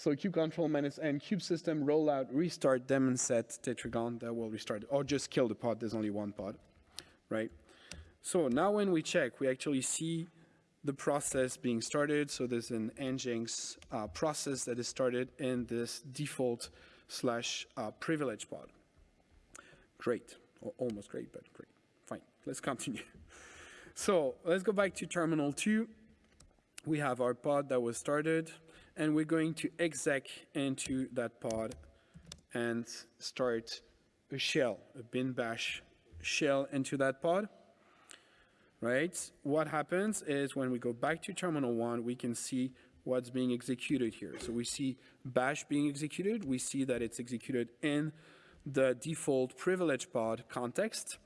B: So kube control minus n, kube system, rollout, restart, daemon set, tetragon, that will restart, or just kill the pod, there's only one pod, right? So now when we check, we actually see the process being started. So there's an Nginx uh, process that is started in this default slash uh, privilege pod. Great, or almost great, but great. Fine, let's continue. [laughs] So let's go back to terminal two. We have our pod that was started, and we're going to exec into that pod and start a shell, a bin bash shell into that pod right? What happens is when we go back to terminal one, we can see what's being executed here. So we see bash being executed. We see that it's executed in the default privilege pod context.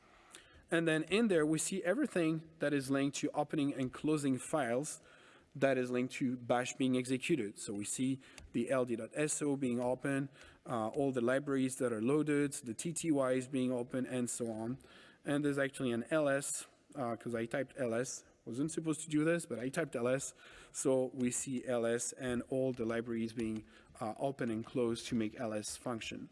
B: And then in there, we see everything that is linked to opening and closing files that is linked to bash being executed. So we see the ld.so being open, uh, all the libraries that are loaded, the TTYs being open, and so on. And there's actually an ls because I typed ls. Wasn't supposed to do this, but I typed ls. So we see ls and all the libraries being uh, open and closed to make ls function.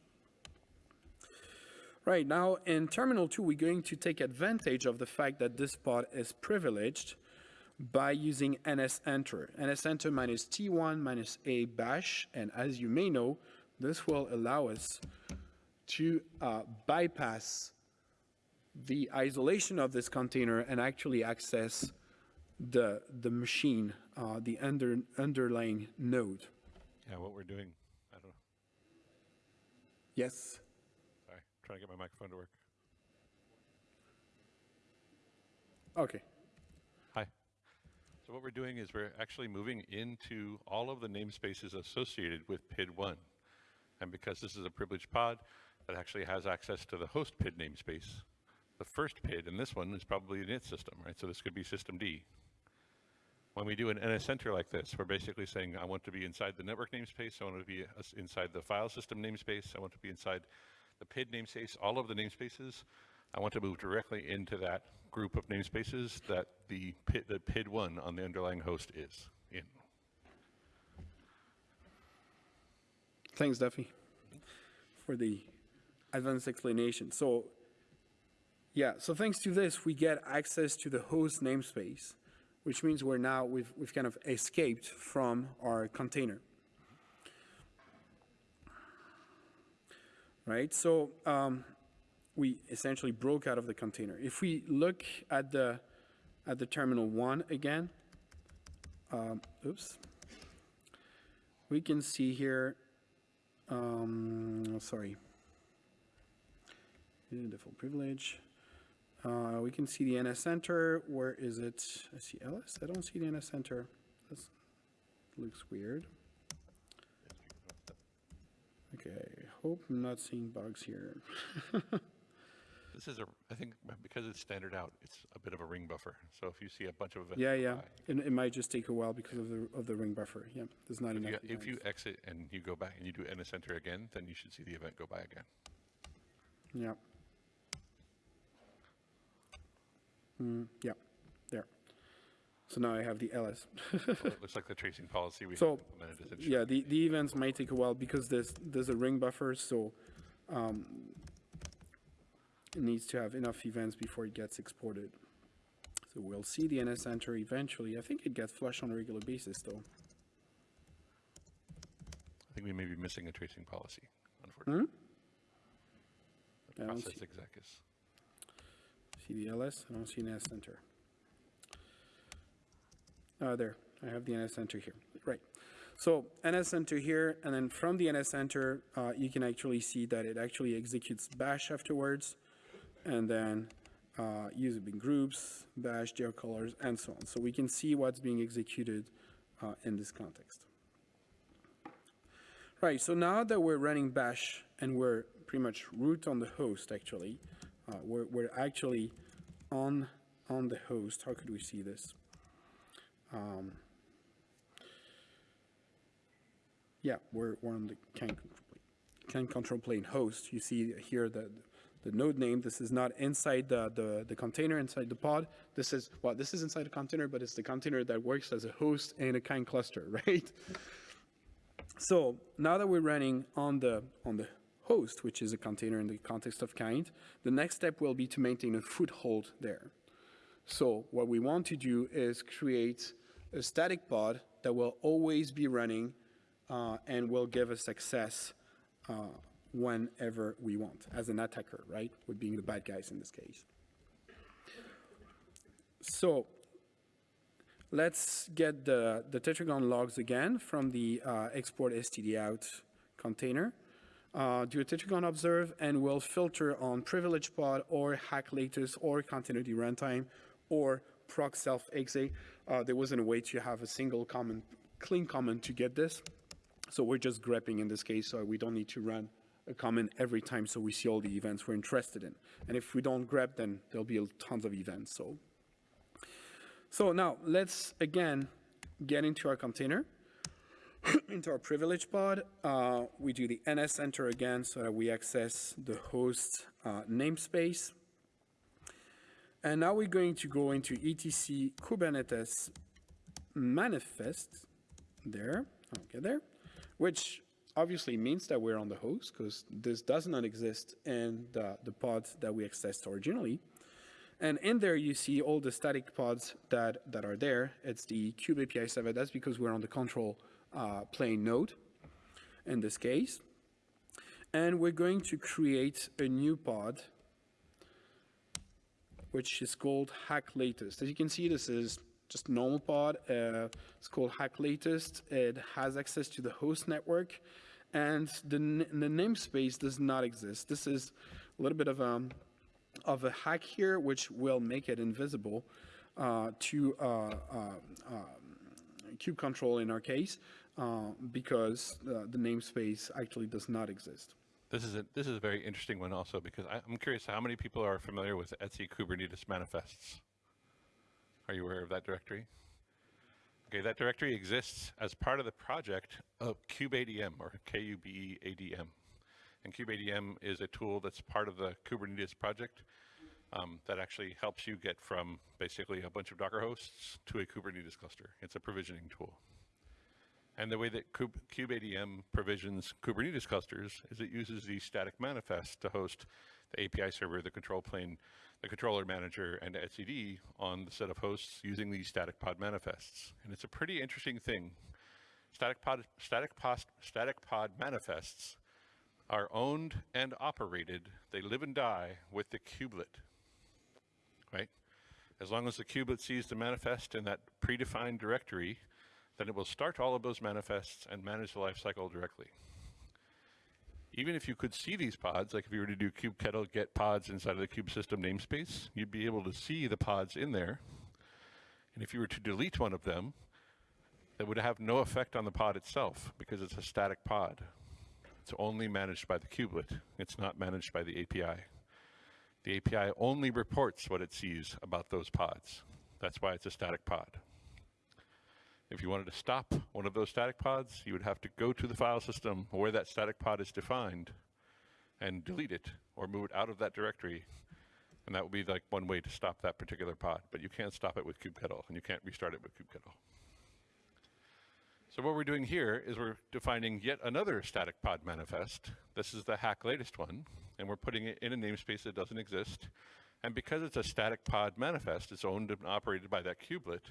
B: Right, now in terminal 2, we're going to take advantage of the fact that this pod is privileged by using nsenter. nsenter minus t1 minus a bash, and as you may know, this will allow us to uh, bypass the isolation of this container and actually access the, the machine, uh, the under, underlying node.
A: Yeah, what we're doing, I don't know.
B: Yes?
A: Sorry, trying to get my microphone to work.
B: Okay.
A: What we're doing is we're actually moving into all of the namespaces associated with PID1. And because this is a privileged pod, that actually has access to the host PID namespace. The first PID in this one is probably an it system, right? So this could be systemd. When we do an NSEnter like this, we're basically saying, I want to be inside the network namespace, I want to be uh, inside the file system namespace, I want to be inside the PID namespace, all of the namespaces. I want to move directly into that group of namespaces that the PID, the PID1 on the underlying host is in.
B: Thanks, Duffy, for the advanced explanation. So yeah, so thanks to this, we get access to the host namespace, which means we're now, we've, we've kind of escaped from our container. Right, so um, we essentially broke out of the container. If we look at the, at the terminal one again, um, oops, we can see here, um, sorry, default privilege. Uh, we can see the NSEnter. Where is it? I see LS. I don't see the NSEnter. This looks weird. Okay, hope I'm not seeing bugs here. [laughs]
A: This is a, I think because it's standard out, it's a bit of a ring buffer. So if you see a bunch of events.
B: yeah, yeah. It, it might just take a while because of the of the ring buffer. Yeah, there's not
A: If
B: enough.
A: you, if you exit and you go back and you do NSEnter again, then you should see the event go by again.
B: Yeah. Mm, yeah, there. So now I have the LS.
A: So it [laughs] looks like the tracing policy we
B: So,
A: implemented is
B: Yeah, the, the events might take a while because there's, there's a ring buffer, so um, it needs to have enough events before it gets exported. So we'll see the NSEnter eventually. I think it gets flushed on a regular basis, though.
A: I think we may be missing a tracing policy, unfortunately.
B: I don't
A: Process
B: see,
A: exec is.
B: see the LS, I don't see an NSEnter. Ah, there, I have the NSEnter here, right. So NSEnter here, and then from the NSEnter, uh, you can actually see that it actually executes bash afterwards, and then uh, use it in groups, bash, jail colors, and so on. So we can see what's being executed uh, in this context. Right, so now that we're running bash and we're pretty much root on the host actually, uh, we're, we're actually on, on the host. How could we see this? Um, yeah, we're, we're on the can control plane, can control plane host. You see here the, the node name. This is not inside the, the, the container, inside the pod. This is, well, this is inside the container, but it's the container that works as a host in a kind cluster, [laughs] right? So now that we're running on the, on the host, which is a container in the context of kind, the next step will be to maintain a foothold there. So what we want to do is create a static pod that will always be running uh, and will give us access uh, whenever we want, as an attacker, right? We're being the bad guys in this case. So let's get the, the tetragon logs again from the uh, export std out container. Uh, do a tetragon observe and we'll filter on privilege pod or hack latest or continuity runtime or proc self exe. Uh, there wasn't a way to have a single common, clean comment to get this. So we're just grepping in this case, so we don't need to run a comment every time so we see all the events we're interested in. And if we don't grep, then there'll be tons of events. So, so now let's again get into our container, [clears throat] into our privilege pod. Uh, we do the NS enter again so that we access the host uh, namespace. And now we're going to go into etc kubernetes manifest there, okay there, which obviously means that we're on the host because this does not exist in the, the pods that we accessed originally. And in there, you see all the static pods that, that are there. It's the Kube API server. That's because we're on the control uh, plane node in this case. And we're going to create a new pod, which is called hack latest. As you can see, this is just normal pod. Uh, it's called hack latest. It has access to the host network and the, the namespace does not exist. This is a little bit of a, of a hack here, which will make it invisible uh, to uh, uh, kube control in our case, uh, because the namespace actually does not exist.
A: This is a this is a very interesting one also because I, am curious how many people are familiar with etc Kubernetes manifests. Are you aware of that directory? Okay, that directory exists as part of the project of kubeadm or K-U-B-E-A-D-M. And kubeadm is a tool that's part of the Kubernetes project um, that actually helps you get from basically a bunch of Docker hosts to a Kubernetes cluster. It's a provisioning tool. And the way that Kube, kubeadm provisions Kubernetes clusters is it uses the static manifest to host the API server, the control plane, the controller manager, and etcd on the set of hosts using these static pod manifests. And it's a pretty interesting thing. Static pod, static pod, static pod manifests are owned and operated. They live and die with the kubelet, right? As long as the kubelet sees the manifest in that predefined directory, then it will start all of those manifests and manage the lifecycle directly even if you could see these pods, like if you were to do kubectl get pods inside of the kube system namespace, you'd be able to see the pods in there. And if you were to delete one of them, that would have no effect on the pod itself because it's a static pod. It's only managed by the kubelet. It's not managed by the API. The API only reports what it sees about those pods. That's why it's a static pod. If you wanted to stop one of those static pods, you would have to go to the file system where that static pod is defined and delete it or move it out of that directory. And that would be like one way to stop that particular pod. But you can't stop it with kubectl and you can't restart it with kubectl. So what we're doing here is we're defining yet another static pod manifest. This is the hack latest one, and we're putting it in a namespace that doesn't exist. And because it's a static pod manifest, it's owned and operated by that kubelet,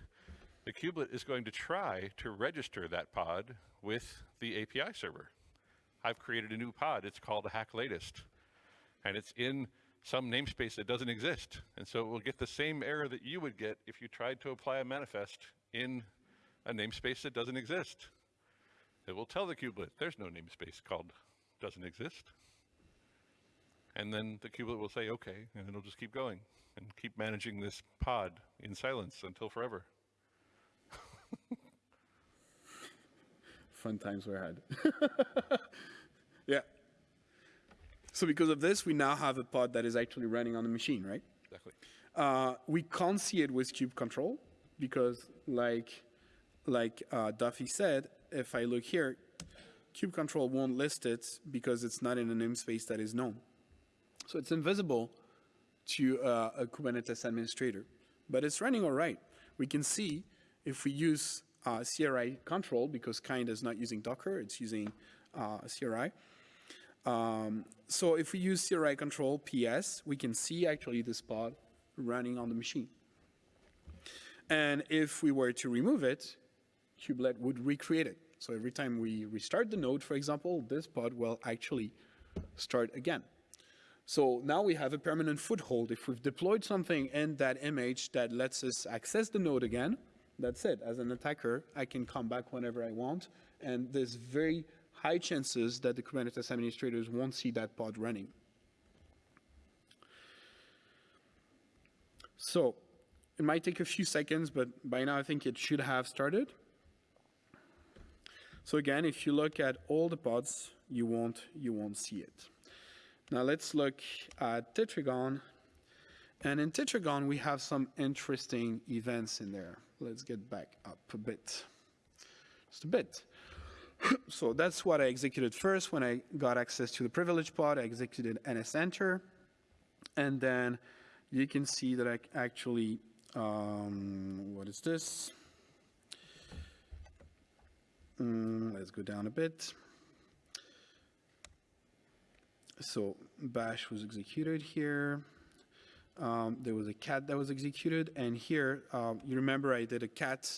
A: the kubelet is going to try to register that pod with the API server. I've created a new pod. It's called hack latest. And it's in some namespace that doesn't exist. And so it will get the same error that you would get if you tried to apply a manifest in a namespace that doesn't exist. It will tell the kubelet, there's no namespace called doesn't exist. And then the kubelet will say, okay, and it'll just keep going and keep managing this pod in silence until forever. [laughs]
B: Fun times were had. [laughs] yeah. So because of this, we now have a pod that is actually running on the machine, right?
A: Exactly.
B: Uh, we can't see it with kube control because like, like uh, Duffy said, if I look here, kube control won't list it because it's not in a namespace that is known. So it's invisible to uh, a Kubernetes administrator, but it's running all right. We can see if we use uh, CRI control because kind is not using Docker, it's using uh, CRI. Um, so if we use CRI control PS, we can see actually this pod running on the machine. And if we were to remove it, kubelet would recreate it. So every time we restart the node, for example, this pod will actually start again. So now we have a permanent foothold. If we've deployed something in that image that lets us access the node again, that's it. As an attacker, I can come back whenever I want. And there's very high chances that the Kubernetes administrators won't see that pod running. So it might take a few seconds, but by now I think it should have started. So again, if you look at all the pods, you won't, you won't see it. Now let's look at Tetragon. And in Tetragon, we have some interesting events in there. Let's get back up a bit, just a bit. [coughs] so that's what I executed first when I got access to the privilege pod. I executed nsenter. And then you can see that I actually, um, what is this? Mm, let's go down a bit. So bash was executed here. Um, there was a cat that was executed, and here, um, you remember I did a cat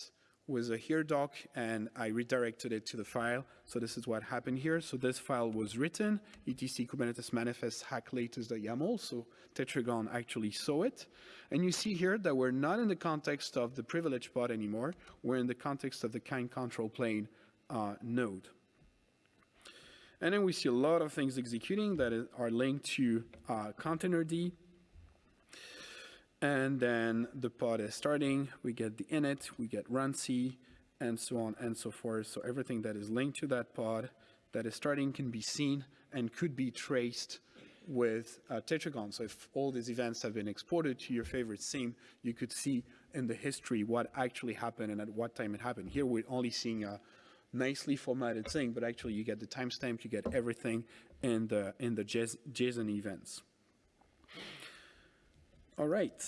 B: with a here doc, and I redirected it to the file. So this is what happened here. So this file was written, etc kubernetes manifest hack latest.yaml, so Tetragon actually saw it. And you see here that we're not in the context of the privilege pod anymore, we're in the context of the kind control plane uh, node. And then we see a lot of things executing that are linked to uh, containerd. And then the pod is starting, we get the init, we get runc, and so on and so forth. So everything that is linked to that pod that is starting can be seen and could be traced with uh, Tetragon. So if all these events have been exported to your favorite SIEM, you could see in the history what actually happened and at what time it happened. Here we're only seeing a nicely formatted thing, but actually you get the timestamp, you get everything in the, in the JSON events. All right.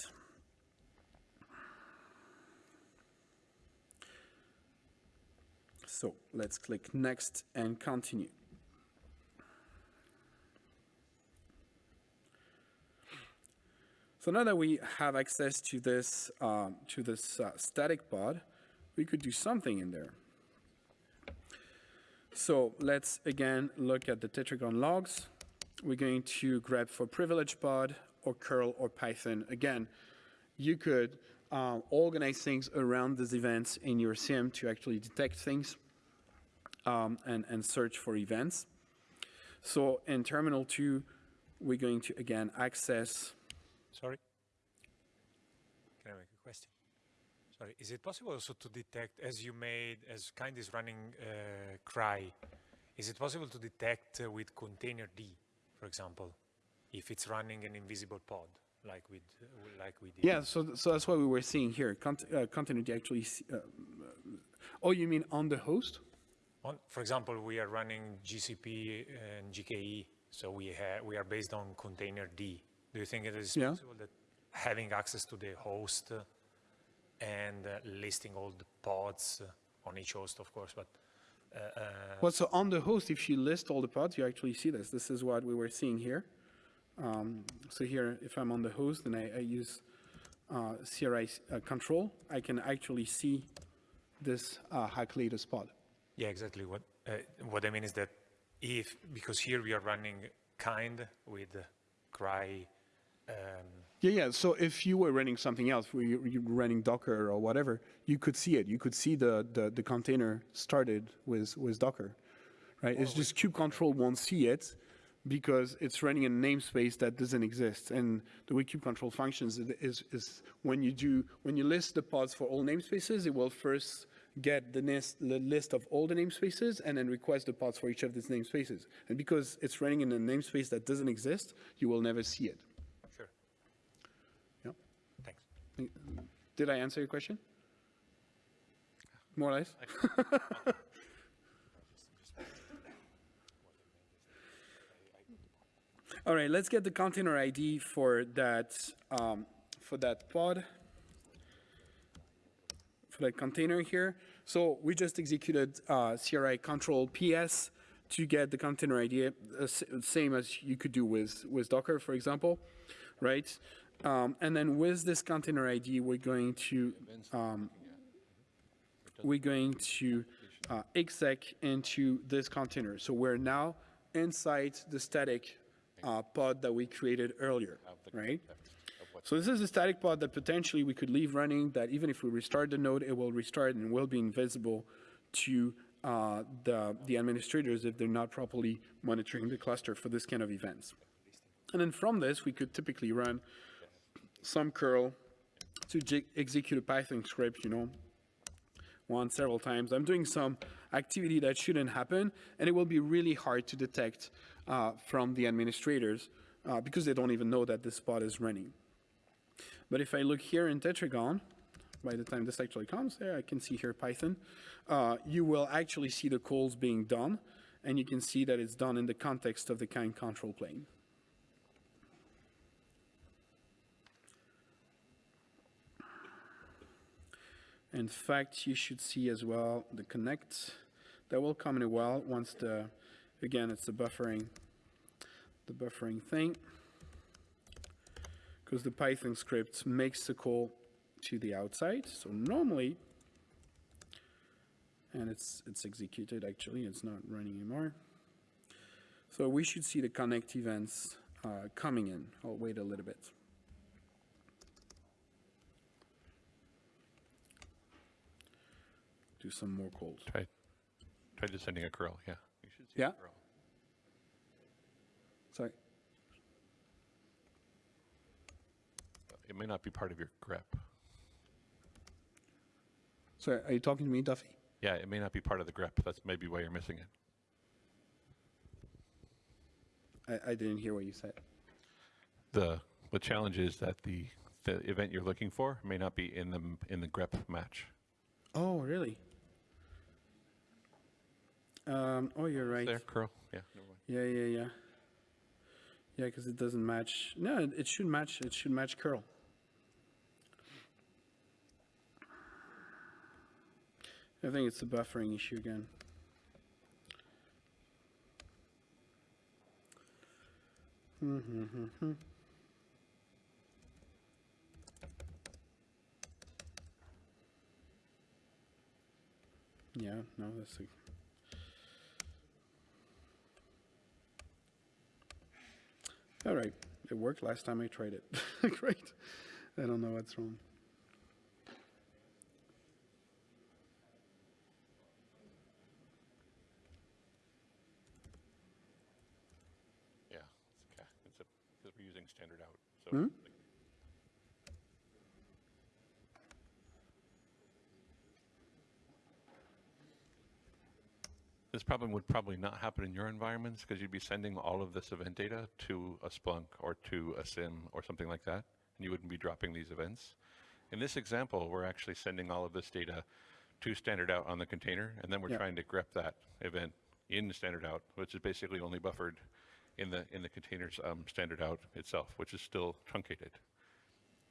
B: So let's click next and continue. So now that we have access to this, um, to this uh, static pod, we could do something in there. So let's again look at the Tetragon logs. We're going to grep for privilege pod or curl or Python. Again, you could um, organize things around these events in your SIEM to actually detect things um, and, and search for events. So in terminal 2, we're going to again access.
F: Sorry. Can I make a question? Sorry, is it possible also to detect, as you made, as kind is running uh, cry, is it possible to detect uh, with containerd, for example, if it's running an invisible pod, like we uh, like we did?
B: Yeah, so so that's what we were seeing here. Cont uh, containerd actually. Uh, oh, you mean on the host?
F: On, for example, we are running GCP and GKE, so we have we are based on containerd. Do you think it is
B: yeah.
F: possible that having access to the host and uh, listing all the pods uh, on each host, of course, but uh,
B: well, so on the host, if you list all the pods, you actually see this. This is what we were seeing here. Um, so here, if I'm on the host and I, I use uh, CRI uh, control, I can actually see this uh, hack latest pod.
F: Yeah, exactly. What what I mean is that if because here we are running kind with cry um,
B: yeah, yeah. So if you were running something else, were you, you running Docker or whatever, you could see it. You could see the, the, the container started with, with Docker, right? it's just kube control won't see it because it's running in a namespace that doesn't exist. And the way kube control functions is, is when you do, when you list the pods for all namespaces, it will first get the list, the list of all the namespaces and then request the pods for each of these namespaces. And because it's running in a namespace that doesn't exist, you will never see it. Sure. Yeah. Thanks. Did I answer your question? More or less? [laughs] All right, let's get the container ID for that um, for that pod. for that container here. So we just executed uh, CRI control PS to get the container ID, uh, same as you could do with, with Docker, for example, right? Um, and then with this container ID, we're going to um, we're going to uh, exec into this container. So we're now inside the static uh, pod that we created earlier, right? So this is a static pod that potentially we could leave running, that even if we restart the node, it will restart and will be invisible to uh, the, the administrators if they're not properly monitoring the cluster for this kind of events. And then from this, we could typically run some curl to execute a Python script, you know, once, several times. I'm doing some activity that shouldn't happen, and it will be really hard to detect uh, from the administrators uh, because they don't even know that this pod is running. But if I look here in Tetragon, by the time this actually comes there, I can see here Python, uh, you will actually see the calls being done, and you can see that it's done in the context of the kind control plane. In fact, you should see as well the connect that will come in a while once the, again, it's the buffering, the buffering thing. Because the Python script makes the call to the outside. So normally, and it's, it's executed actually, it's not running anymore. So we should see the connect events uh, coming in. I'll wait a little bit. Do some more calls.
A: Try, try just sending a curl, yeah. You should see
B: Yeah?
A: a curl.
B: Sorry.
A: It may not be part of your grep.
B: Sorry, are you talking to me, Duffie?
A: Yeah, it may not be part of the grep. That's maybe why you're missing it.
B: I, I didn't hear what you said.
A: The, the challenge is that the, the event you're looking for may not be in the, in the grep match.
B: Oh, really? Um, oh, you're right.
A: There, curl, yeah.
B: Yeah, yeah, yeah. Yeah, because it doesn't match. No, it- it should match. It should match curl. I think it's a buffering issue again. Mm-hmm. Yeah, no, that's a, All right, it worked last time I tried it. [laughs] Great. I don't know what's wrong.
A: Yeah, it's, okay. it's a, because we're using standard out, so. like- This problem would probably not happen in your environments because you'd be sending all of this event data to a Splunk or to a SIEM or something like that, and you wouldn't be dropping these events. In this example, we're actually sending all of this data to standard out on the container, and then we're
B: Yeah.
A: trying to grep that event in standard out, which is basically only buffered in the in the container's um, standard out itself, which is still truncated.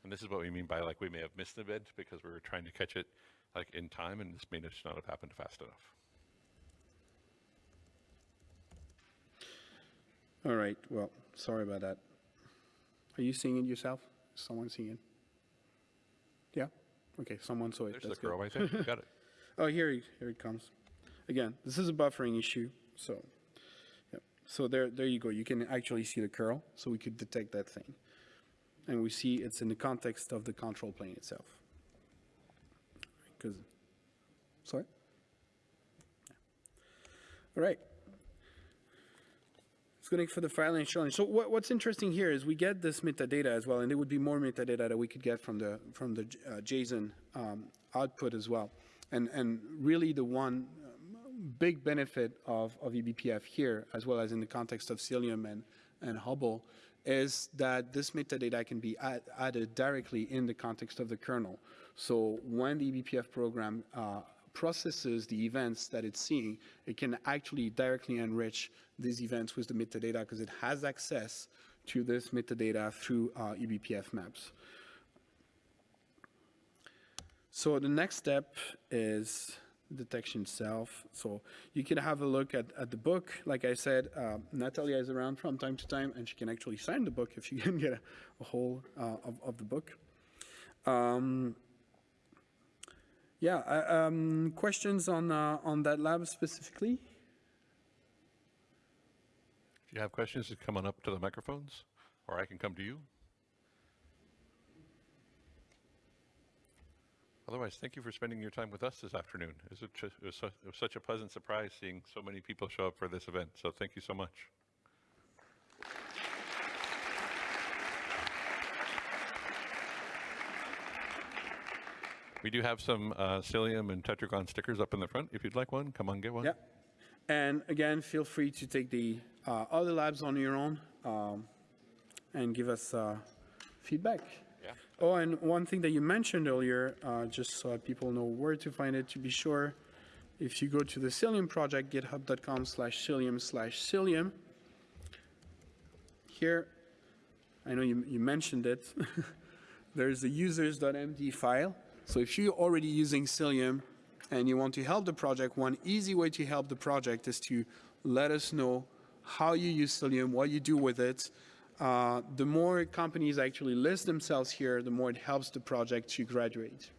A: And this is what we mean by like we may have missed the event because we were trying to catch it like in time, and this may just not have happened fast enough.
B: All right, well, sorry about that. Are you seeing it yourself? Is someone seeing it? Yeah? Okay, someone saw it.
A: There's
B: That's
A: the curl, I think. You got it. [laughs] [laughs]
B: Oh, here, it- here it comes. Again, this is a buffering issue, so, yeah. So there, there you go. You can actually see the curl, so we could detect that thing. And we see it's in the context of the control plane itself. Because, sorry? All right. Let's go for the file and challenge. So what, what's interesting here is we get this metadata as well, and there would be more metadata that we could get from the from the uh, JSON um, output as well. And and really the one um, big benefit of, of eBPF here, as well as in the context of Cilium and, and Hubble, is that this metadata can be add, added directly in the context of the kernel. So when the eBPF program uh, processes the events that it's seeing, it can actually directly enrich these events with the metadata because it has access to this metadata through uh, eBPF maps. So the next step is detection itself. So you can have a look at, at the book. Like I said, uh, Natalia is around from time to time, and she can actually sign the book if you [laughs] can get a, a hold uh, of, of the book. Um, yeah, uh, um, questions on, uh, on that lab specifically?
A: If you have questions, come on up to the microphones, or I can come to you. Otherwise, thank you for spending your time with us this afternoon. It was such a pleasant surprise seeing so many people show up for this event. So thank you so much. We do have some uh, Cilium and Tetragon stickers up in the front. If you'd like one, come on, get one.
B: Yeah. And again, feel free to take the uh, other labs on your own um, and give us uh, feedback.
A: Yeah.
B: Oh, and one thing that you mentioned earlier, uh, just so people know where to find it, to be sure, if you go to the Cilium project, github.com slash Cilium slash Cilium, here, I know you, you mentioned it, [laughs] there's a users.md file. So if you're already using Cilium and you want to help the project, one easy way to help the project is to let us know how you use Cilium, what you do with it. Uh, the more companies actually list themselves here, the more it helps the project to graduate.